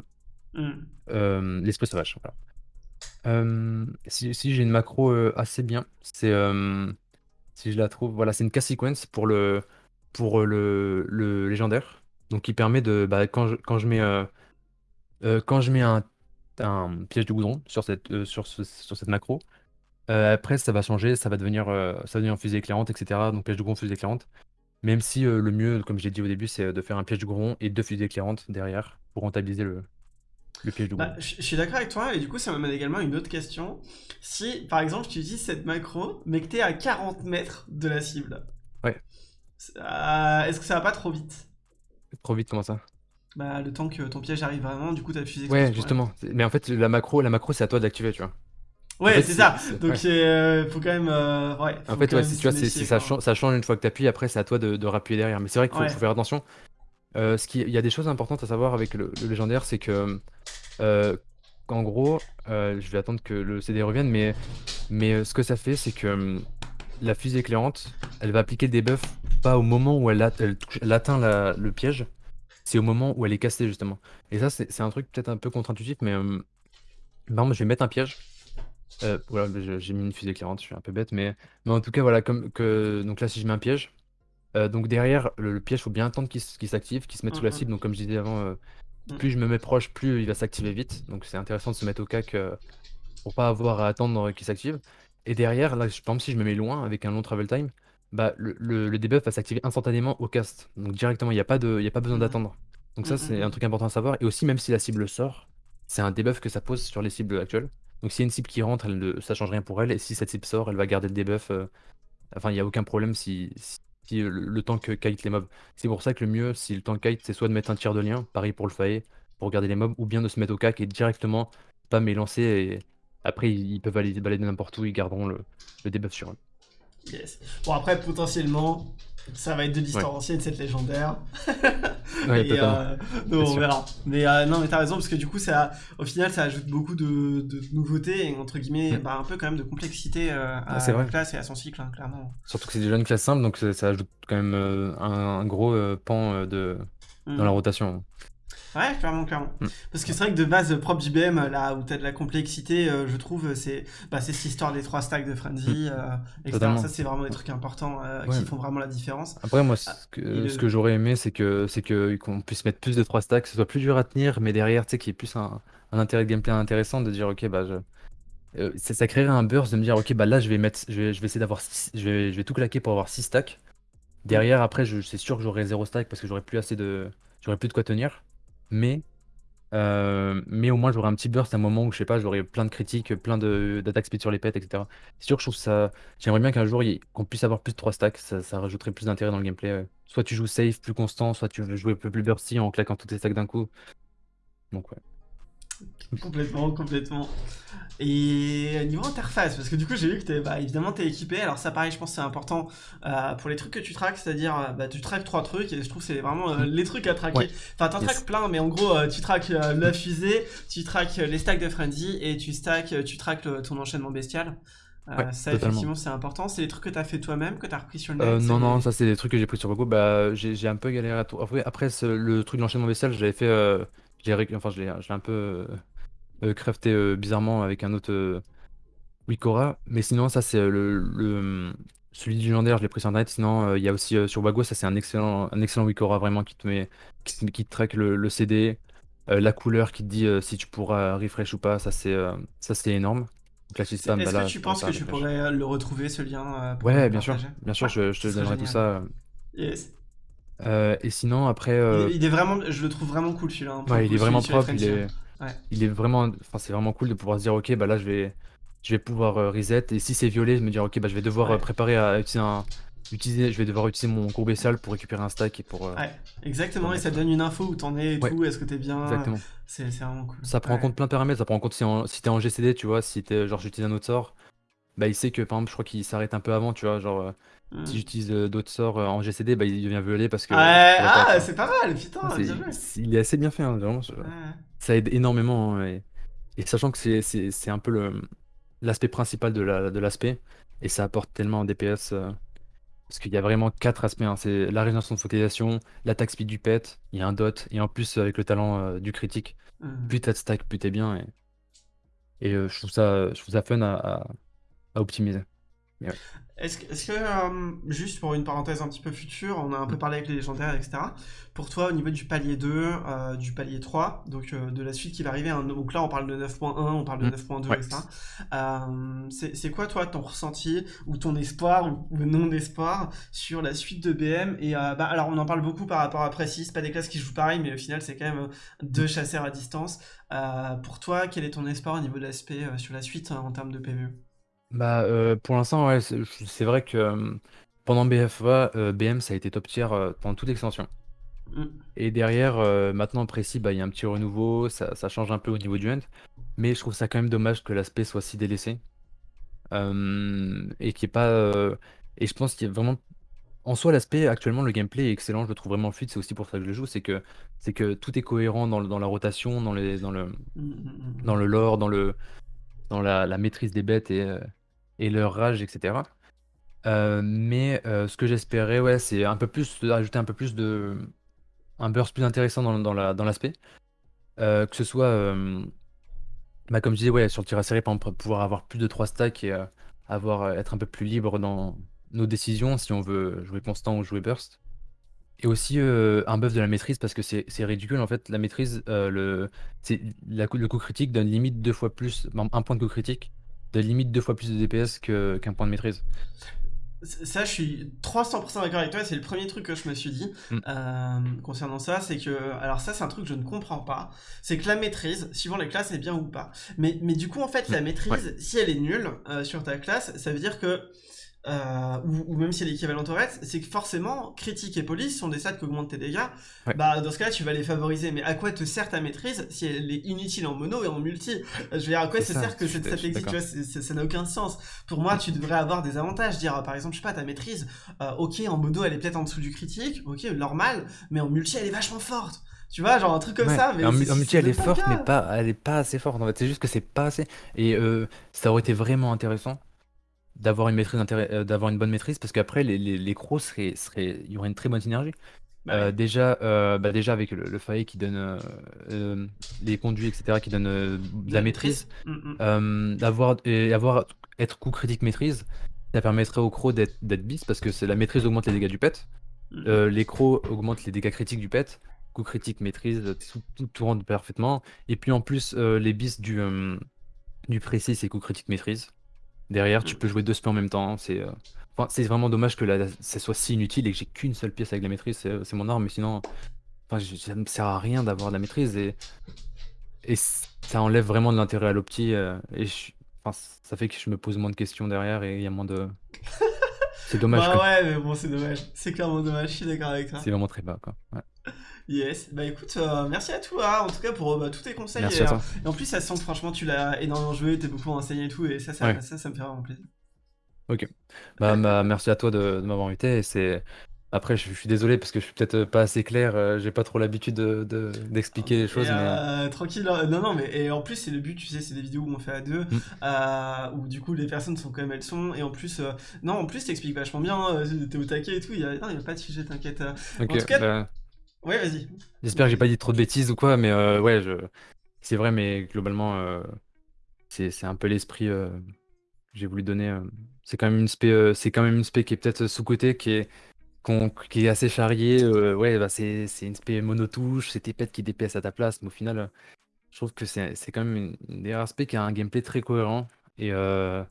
mm. euh, l'esprit sauvage. si, j'ai une macro assez bien, c'est si je la trouve, voilà, c'est une cast sequence pour le pour le, le légendaire, donc qui permet de bah, quand je, quand je mets quand je mets un, un piège de goudron sur cette sur, sur cette macro, après ça va changer, ça va devenir ça va devenir fusée éclairante, etc. Donc piège de goudron, fusée éclairante. Même si euh, le mieux, comme j'ai dit au début, c'est euh, de faire un piège de gros et deux fusées éclairantes derrière pour rentabiliser le, le piège de. Bah, je suis d'accord avec toi, et du coup, ça m'amène également à une autre question. Si, par exemple, tu utilises cette macro, mais que tu es à 40 mètres de la cible, Ouais. Euh, est-ce que ça va pas trop vite? Trop vite, comment ça? Bah, le temps que ton piège arrive vraiment, du coup, ta fusée Ouais, justement. Mais en fait, la macro, la macro, c'est à toi d'activer, tu vois. Ouais, c'est ça. Donc, il euh, faut quand même. Euh, ouais, en fait, ouais, tu vois, ça, change, ça change une fois que tu appuies, après, c'est à toi de, de rappuyer derrière. Mais c'est vrai qu'il faut, faire attention. Euh, ce qui, il y a des choses importantes à savoir avec le, légendaire, c'est que. en gros, je vais attendre que le CD revienne, mais, mais ce que ça fait, c'est que la fusée éclairante, elle va appliquer des buffs pas au moment où elle, atteint le piège, c'est au moment où elle est castée, justement. Et ça, c'est un truc peut-être un peu contre-intuitif, mais. Par exemple, je vais mettre un piège. Euh, voilà, j'ai mis une fusée éclairante, je suis un peu bête, mais, mais en tout cas, voilà, comme que. Donc là, si je mets un piège, euh, donc derrière, le, piège, piège, faut bien attendre qu'il s'active, qu'il se mette sous la cible. Donc, comme je disais avant, euh, mm. plus je me mets proche, plus il va s'activer vite. Donc, c'est intéressant de se mettre au cac pour pas avoir à attendre qu'il s'active. Et derrière, là, par exemple, si je me mets loin avec un long travel time, bah, le, le, debuff va s'activer instantanément au cast. Donc, directement, il n'y a, pas de, a pas besoin d'attendre. Donc, ça, c'est un truc important à savoir. Et aussi, même si la cible sort, c'est un debuff que ça pose sur les cibles actuelles. Donc s'il y a une cible qui rentre, elle ne, ça change rien pour elle. Et si cette cible sort, elle va garder le debuff. Euh, enfin, il n'y a aucun problème si, le, que kite les mobs. C'est pour ça que le mieux, si le temps kite, c'est soit de mettre un tir de lien, pareil pour le fae, pour garder les mobs, ou bien de se mettre au cac et directement pas et lancer. Et après, ils peuvent aller balader n'importe où, ils garderont le, le debuff sur eux. Yes. Bon, après, potentiellement, ça va être de l'histoire ancienne, cette légendaire. ouais, et, euh, on verra. Mais euh, non, mais t'as raison, parce que du coup, ça, au final, ça ajoute beaucoup de, de nouveautés et entre guillemets, mm. bah, un peu quand même de complexité euh, à ah, la classe et à son cycle, hein, clairement. Surtout que c'est déjà une classe simple, donc ça, ajoute quand même euh, un, gros pan de, mm. dans la rotation. Ouais, clairement, clairement. Mm. Parce que c'est vrai que de base, propre JBM, là où t'as de la complexité, euh, je trouve, c'est bah, cette histoire des trois stacks de Frenzy, mm. euh, etc. Ça, c'est vraiment des trucs importants euh, qui font vraiment la différence. Après, moi, ce que, ce que j'aurais aimé, c'est que c'est que qu'on puisse mettre plus de trois stacks, que ce soit plus dur à tenir, mais derrière, tu sais, qu'il y ait plus un, un, intérêt de gameplay intéressant de dire, ok, bah, je... ça, créerait un burst de me dire, ok, bah là, je vais mettre, je vais, je vais essayer d'avoir, je vais, je vais tout claquer pour avoir 6 stacks. Derrière, après, c'est sûr que j'aurai 0 stack parce que j'aurai plus assez de, j'aurai plus de quoi tenir mais, euh, mais au moins j'aurai un petit burst à un moment où je sais pas, j'aurai plein de critiques, plein d'attaques speed sur les pets, etc. C'est sûr que je trouve ça. J'aimerais bien qu'un jour qu'on puisse avoir plus de 3 stacks, ça, rajouterait plus d'intérêt dans le gameplay. Soit tu joues safe, plus constant, soit tu veux jouer un peu plus bursty en claquant tous tes stacks d'un coup. Donc ouais. complètement, complètement. Et niveau interface, parce que du coup j'ai vu que es, bah, évidemment t'es équipé, alors ça pareil je pense c'est important euh, pour les trucs que tu traques, c'est-à-dire euh, bah, tu traques trois trucs et je trouve c'est vraiment euh, les trucs à traquer. Enfin t'en traques plein mais en gros tu traques la fusée, tu traques les stacks de frenzy et tu, stack, tu traques ton enchaînement bestial. ça effectivement c'est important, c'est les trucs que t'as fait toi-même, que t'as repris sur le net Non non ça c'est des trucs que j'ai pris sur Google, bah j'ai un peu galéré à tout. Après, après le truc de l'enchaînement bestial je l'avais fait, enfin je l'ai un peu euh, crafté euh, bizarrement avec un autre euh, Wikora. Mais sinon, ça, c'est le, celui du légendaire, je l'ai pris sur internet. Sinon, il y a aussi sur Wago, ça, c'est un excellent, un excellent Wikora vraiment qui te met, qui, qui te traque le, CD, la couleur qui te dit si tu pourras refresh ou pas. Ça, c'est énorme. Est-ce que tu penses que tu pourrais le retrouver, ce lien Ouais, bien sûr, bien sûr, je, je te donnerai tout ça. Yes. Et sinon, après. Il, est vraiment, je le trouve vraiment cool celui-là. Hein, ouais, il est vraiment propre. Il est, il est vraiment, enfin, c'est vraiment cool de pouvoir se dire, ok, bah là, je vais, je vais pouvoir euh, reset. Et si c'est violet, je me dire, ok, bah je vais devoir euh, préparer à utiliser un, utiliser, je vais devoir utiliser mon courbe bestial pour récupérer un stack et pour. Euh, ouais, exactement. et ça donne une info où t'en es et tout. Est-ce que t'es bien Exactement. C'est vraiment cool. Ça prend en compte plein de paramètres. Ça prend en compte si, si t'es en GCD, tu vois, si t'es genre j'utilise un autre sort, bah il sait que par exemple, je crois qu'il s'arrête un peu avant, tu vois, genre. Hmm. Si j'utilise d'autres sorts en GCD, bah il devient violet parce que. ah, c'est pas mal, putain, Il est assez bien fait, hein, vraiment. Ça aide énormément. Hein, et sachant que c'est un peu l'aspect principal de l'aspect, la, et ça apporte tellement en DPS, euh, parce qu'il y a vraiment quatre aspects, hein. c'est la régénération de focalisation, l'attaque speed du pet, il y a un dot, et en plus avec le talent euh, du critique, mmh. plus t'as de stack, plus t'es bien, et, et euh, je, trouve ça, je trouve ça fun à, à optimiser. Est-ce que, euh, juste pour une parenthèse un petit peu future, on a un peu parlé avec les légendaires, etc. Pour toi, au niveau du palier 2, euh, du palier 3, donc euh, de la suite qui va arriver, hein, donc là on parle de 9.1, on parle de 9.2, mm. etc. c'est quoi toi ton ressenti ou ton espoir ou, non-espoir sur la suite de BM Et bah, alors on en parle beaucoup par rapport à Précis, pas des classes qui jouent pareil, mais au final c'est quand même deux chasseurs à distance. pour toi, quel est ton espoir au niveau de l'aspect sur la suite en termes de PvE bah, euh, pour l'instant, ouais, c'est vrai que euh, pendant BFA, euh, BM, ça a été top tier pendant toute l'extension. Mm. Et derrière, maintenant précis, bah, il y a un petit renouveau, ça, ça change un peu au niveau du end. Mais je trouve ça quand même dommage que l'aspect soit si délaissé. et qui est pas. et je pense qu'il y a vraiment. En soi, l'aspect, actuellement, le gameplay est excellent, je le trouve vraiment fluide, c'est aussi pour ça que je le joue, c'est que, c'est que tout est cohérent dans, dans la rotation, dans, les, dans, le, mm, mm, dans le lore, dans, le, dans la, la maîtrise des bêtes et, et leur rage, etc. Euh, mais euh, ce que j'espérais, ouais, c'est un peu plus, ajouter un peu plus de. un burst plus intéressant dans, dans la- dans l'aspect. Euh, que ce soit, bah, comme je disais, ouais, sur le tir à série, par exemple, pouvoir avoir plus de 3 stacks et avoir, être un peu plus libre dans nos décisions si on veut jouer constant ou jouer burst. Et aussi un buff de la maîtrise parce que c'est c'est ridicule en fait. La maîtrise, le, la, le coup critique donne limite deux fois plus, un point de coup critique de limite deux fois plus de DPS qu'un point de maîtrise. Ça, je suis 300% d'accord avec toi. C'est le premier truc que je me suis dit mm. euh, concernant ça. C'est que, alors, ça, c'est un truc que je ne comprends pas. C'est que la maîtrise, suivant les classes, est bien ou pas. Mais, mais du coup, en fait, la mm. maîtrise, si elle est nulle euh, sur ta classe, ça veut dire que euh, ou, même si elle est équivalente au reste, c'est que forcément, critique et police sont des stats qui augmentent tes dégâts. Bah, dans ce cas-là, tu vas les favoriser. Mais à quoi te sert ta maîtrise si elle est inutile en mono et en multi? Je veux dire, à quoi ça, sert que cette stat existe Tu vois, ça n'a aucun sens. Pour moi, tu devrais avoir des avantages. Dire, par exemple, je sais pas, ta maîtrise, euh, ok, en mono, elle est peut-être en dessous du critique, ok, normal, mais en multi, elle est vachement forte. Tu vois, genre un truc comme ça. Mais en, multi, elle est forte, mais pas, elle est pas assez forte. En fait, c'est juste que c'est pas assez. Et euh, ça aurait été vraiment intéressant d'avoir une maîtrise euh, d'avoir une bonne maîtrise parce qu'après les, les, les crocs seraient, seraient, il y aurait une très bonne synergie. Bah euh, déjà, euh, bah déjà avec le, le qui donne les conduits, etc., qui donne de la maîtrise, mm, mm. d'avoir et avoir être coup critique maîtrise, ça permettrait aux crocs d'être bis parce que c'est la maîtrise augmente les dégâts du pet, mm. les crocs augmentent les dégâts critiques du pet, coup critique maîtrise, tout, tout, rentre parfaitement, et puis en plus les bis du du précis c'est coup critique maîtrise. Derrière, tu mm. peux jouer deux spells en même temps. C'est euh, c'est vraiment dommage que la, ça soit si inutile et que j'ai qu'une seule pièce avec la maîtrise. C'est mon arme, mais sinon, enfin, ça me sert à rien d'avoir de la maîtrise et, et ça enlève vraiment de l'intérêt à l'opti. Euh, et ça fait que je me pose moins de questions derrière et il y a moins de. C'est dommage. bah ouais, mais bon, c'est dommage. C'est clairement dommage. Je suis d'accord avec toi. C'est vraiment très bas, quoi. Ouais. Yes, bah écoute, euh, merci à toi, en tout cas pour bah, tous tes conseils. Merci à toi. et, en plus, ça sent que franchement, tu l'as énormément joué, t'es beaucoup enseigné et tout, et ça, ça, ça, ça, me fait vraiment plaisir. Ok. Bah, bah merci à toi de, de m'avoir invité. C'est après, je, suis désolé parce que je suis peut-être euh, pas assez clair. euh, J'ai pas trop l'habitude de, de- d'expliquer les choses, mais euh, tranquille, hein. non, non, mais et en plus, c'est le but, tu sais, c'est des vidéos où on fait à deux, Mm. euh, où du coup, les personnes sont comme elles sont, et en plus, euh, non, en plus, t'expliques vachement bien, euh, t'es au taquet et tout, il y a, non, il y a pas de sujet, t'inquiète. euh. ok. En tout cas- bah, Ouais, vas-y. j'espère que j'ai pas dit trop de bêtises ou quoi, mais euh, ouais, je... c'est vrai, mais globalement, euh, c'est c'est un peu l'esprit euh, que j'ai voulu donner. euh. C'est quand même une spé, euh, c'est quand même une spé qui est peut-être sous-cotée, qui est qu'on- qui est assez charriée. euh, ouais, bah c'est c'est une spé monotouche, c'est tes pets qui DPS à ta place, mais au final, euh, je trouve que c'est c'est quand même une, une des rares spé qui a un gameplay très cohérent et, euh,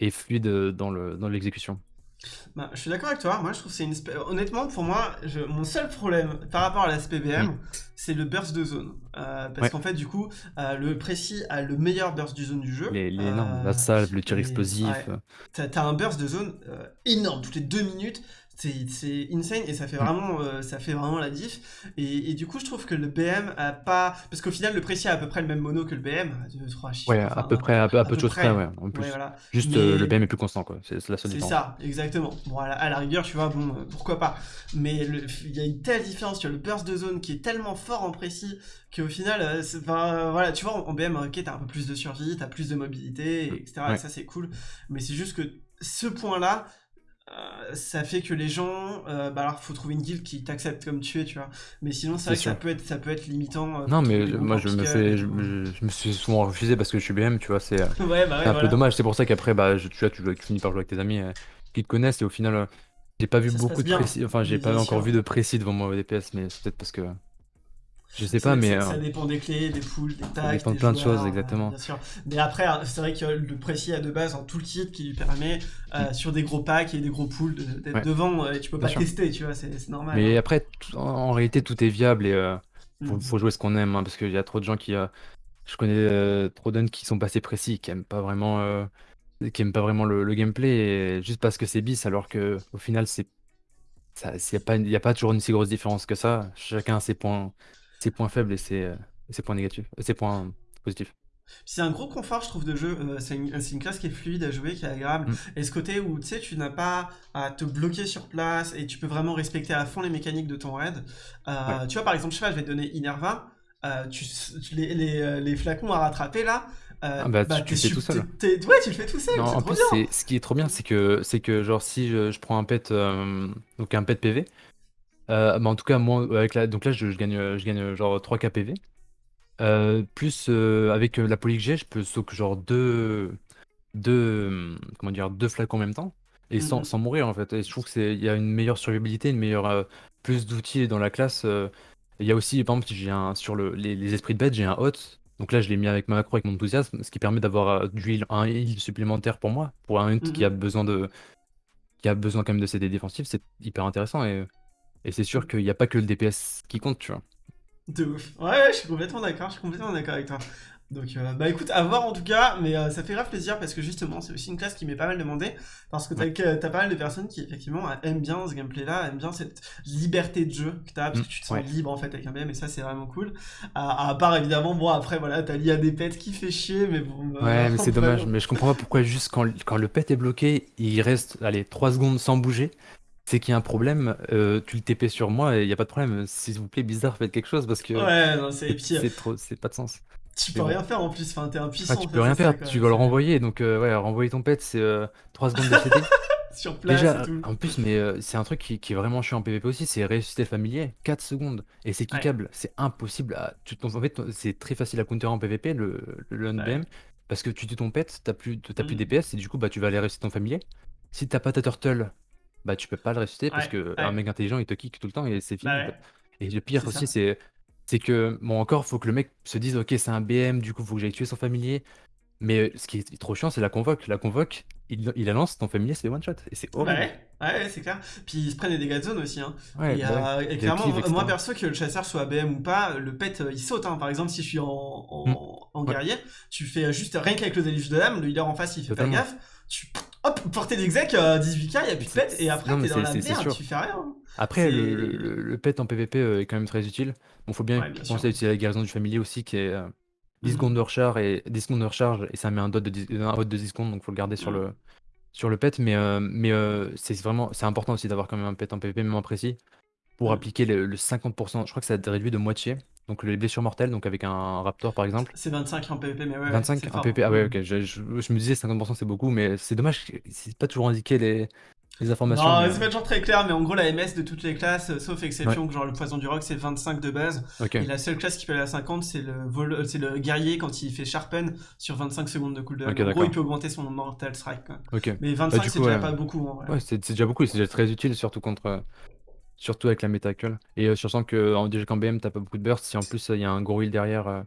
et fluide dans le dans l'exécution. Bah, je suis d'accord avec toi. Moi, je trouve que c'est une. spé- Honnêtement, pour moi, je- mon seul problème par rapport à la SPBM, Mm. c'est le burst de zone. Euh, parce Ouais. qu'en fait, du coup, euh, le précis a le meilleur burst du zone du jeu. Les, les Euh, la salve, le tir et- explosif. ouais. euh, T'as t'as un burst de zone euh, énorme toutes les deux minutes. C'est insane et ça fait Mm. vraiment, euh, ça fait vraiment la diff. Et, et du coup, je trouve que le BM a pas. Parce qu'au final, le précis a à peu près le même mono que le BM. 2, 3, chiffres. Ouais, enfin, à peu près, à peu, à à peu de choses près. ouais. En plus, Ouais, voilà. juste Mais- euh, le BM est plus constant, quoi. C'est la seule C'est ça, exactement. Bon, à la, à la rigueur, tu vois, bon, euh, pourquoi pas. Mais il y a une telle différence sur le burst de zone qui est tellement fort en précis qu'au final, euh, voilà, tu vois, en, en BM, ok, t'as un peu plus de survie, t'as plus de mobilité, et etc. Et ça, c'est cool. Mais c'est juste que ce point-là, euh, ça fait que les gens, euh, bah alors, faut trouver une guilde qui t'accepte comme tu es, tu vois. Mais sinon, c'est vrai que ça peut être, ça peut être limitant. euh, Non, mais moi, je me fais, je, tout. je- je me suis souvent refusé parce que je suis BM, tu vois, c'est Ouais, bah ouais, un peu dommage. C'est pour ça qu'après, bah, je, tu vois, tu, finis par jouer avec tes amis qui te connaissent et au final, j'ai pas vu Ça beaucoup de précis. Enfin, j'ai pas encore vu de précis devant moi au DPS, mais c'est peut-être parce que je sais Ça- pas, mais ça, euh, ça dépend des clés, des poules, des tags, dépend de plein de choses, exactement. bien sûr. Mais après, hein, c'est vrai que le précis a de base un toolkit qui lui permet euh, sur des gros packs et des gros pools de- d'être Mm. Ouais. devant euh, et tu peux Bien pas sûr. tester, tu vois, c'est normal. mais hein. après, en, en réalité, tout est viable et euh, faut, Mm. faut jouer ce qu'on aime, hein, parce qu'il y a trop de gens qui, je connais trop d'uns qui sont passés précis, qui aiment pas vraiment, qui aiment pas vraiment le, le gameplay, et juste parce que c'est bis, alors que au final c'est, ça, il y a pas, il y a pas toujours une si grosse différence que ça. Chacun a ses points, ses points faibles et ses, ses points négatifs, ses points positifs. C'est un gros confort, je trouve, de jeu. Euh, c'est une, classe qui est fluide à jouer, qui est agréable. Mm. Et ce côté où, tu sais, tu n'as pas à te bloquer sur place et tu peux vraiment respecter à fond les mécaniques de ton raid. Euh, Tu vois, par exemple, je sais pas, je vais te donner Inerva. Euh, tu, les, les, les flacons à rattraper là. euh, Ah bah, tu- tu le fais tout seul. ouais, tu le fais tout seul. Non, en trop plus, bien. ce qui est trop bien, c'est que, c'est que genre si je, je prends un pet, donc un pet PV, euh, bah, en tout cas moi avec la, donc là je, je gagne, je gagne genre 3k PV. Euh, plus euh, avec euh, la poly que j'ai, je peux soak genre deux, deux, hum, comment dire, deux flacons en même temps et sans, Mhm. sans mourir en fait. Et je trouve que c'est, il y a une meilleure survivabilité, une meilleure, euh, plus d'outils dans la classe. euh. Il y a aussi, par exemple, j'ai un sur le, les, les esprits de bête, j'ai un hot. Donc là, je l'ai mis avec ma macro, avec mon enthousiasme, ce qui permet d'avoir euh, du heal, un heal supplémentaire pour moi, pour un hunt qui Mhm. a besoin de, qui a besoin quand même de CD défensif, c'est hyper intéressant et, et c'est sûr qu'il n'y a pas que le DPS qui compte, tu vois. De ouf. Ouais, ouais, je suis complètement d'accord, je suis complètement d'accord avec toi. Donc, euh, bah écoute, à voir en tout cas, mais euh, ça fait grave plaisir parce que justement, c'est aussi une classe qui m'est pas mal demandée. Parce que t'as t'as pas mal de personnes qui, effectivement, aiment bien ce gameplay-là, aiment bien cette liberté de jeu que t'as, parce Mm, que tu te sens ouais. libre en fait avec un BM, et ça, c'est vraiment cool. À, à part évidemment, bon, après, voilà, t'as l'IA des pets qui fait chier, mais bon. bah, Ouais, mais c'est dommage. Mais je comprends pas pourquoi juste quand, quand le pet est bloqué, il reste, allez, 3 secondes sans bouger. C'est qu'il y a un problème, euh, tu le TP sur moi et il n'y a pas de problème. S'il vous plaît, bizarre, faites quelque chose parce que Ouais, non, c'est. Euh, trop, c'est pas de sens. tu peux bon. rien faire en plus, enfin, t'es impuissant. Ah, tu peux rien ça, faire, tu vas le renvoyer. Donc, euh, ouais, renvoyer ton pet, c'est 3 secondes de CD. Sur place Déjà, et tout. en plus, mais euh, c'est un truc qui, qui est vraiment chiant en PvP aussi, c'est ressusciter le familier, 4 secondes. Et c'est Ouais. kickable, c'est impossible. À... Tu, en fait, c'est très facile à counter en PvP, le, le Ouais. Parce que tu tues ton pet, t'as plus, t'as plus Mm. DPS, et du coup, bah, tu vas aller ressusciter ton familier. Si t'as pas ta turtle, bah, tu peux pas le ressusciter, parce Ouais, que ouais. un mec intelligent, il te kick tout le temps, et c'est fini. Bah ouais. Et le pire C'est aussi, ça. c'est c'est que, bon, encore, faut que le mec se dise, ok, c'est un BM, du coup, faut que j'aille tuer son familier. Mais euh, ce qui est trop chiant, c'est la convoque. La convoque, il, il la lance, ton familier se fait one shot. Et c'est horrible. Ouais, ouais, c'est clair. Puis ils se prennent des dégâts de zone aussi. Hein. Ouais, et, bah ouais. euh, et Des clairement, moi etc. perso, que le chasseur soit BM ou pas, le pet euh, il saute. Hein. Par exemple, si je suis en, en, Mm. en Ouais. guerrier, tu fais juste rien qu'avec le déluge de l'âme, le healer en face il fait Totalement. pas gaffe, tu, hop, portée d'exec, 18k, il a plus de pet, et après t'es dans la merde, tu fais rien. Après, le, le, pet en PvP est quand même très utile. Bon, faut bien penser à utiliser la guérison du familier aussi, qui est 10 mmh. secondes de recharge, et 10 secondes de recharge, et ça met un dot de 10, un de 10 secondes, donc faut le garder sur mmh. le sur le pet, mais, mais c'est vraiment c'est important aussi d'avoir quand même un pet en PvP, même en précis, pour mmh. appliquer le, 50%. Je crois que ça réduit de moitié. Donc les blessures mortelles, donc avec un raptor par exemple. C'est 25 en PvP, mais ouais. 25 en PvP, ah ouais, ok. Je, je, me disais 50% c'est beaucoup, mais c'est dommage, c'est pas toujours indiqué les, les informations. Non, c'est pas toujours très clair, mais en gros, la MS de toutes les classes, sauf exception, genre le poison du rock, c'est 25 de base. Et la seule classe qui peut aller à 50, c'est le, vol... c'est le guerrier quand il fait sharpen sur 25 secondes de cooldown. en gros, il peut augmenter son mortal strike. Mais 25, bah, c'est déjà pas beaucoup. En vrai. Ouais, c'est déjà beaucoup, c'est déjà très utile, surtout contre. Surtout avec la métacle. Et euh, sachant que déjà qu'en BM, t'as pas beaucoup de burst, si en plus il y a un gros heal derrière, euh,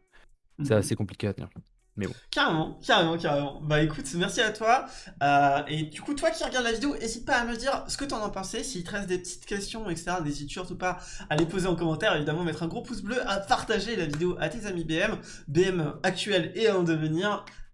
c'est mhm. assez compliqué à tenir. Mais bon. Carrément, carrément, carrément. Bah écoute, merci à toi. Euh, et du coup, toi qui regardes la vidéo, n'hésite pas à me dire ce que t'en as pensé. S'il te reste des petites questions, etc., n'hésite surtout pas à les poser en commentaire. Évidemment, mettre un gros pouce bleu, à partager la vidéo à tes amis BM, BM actuels et en devenir.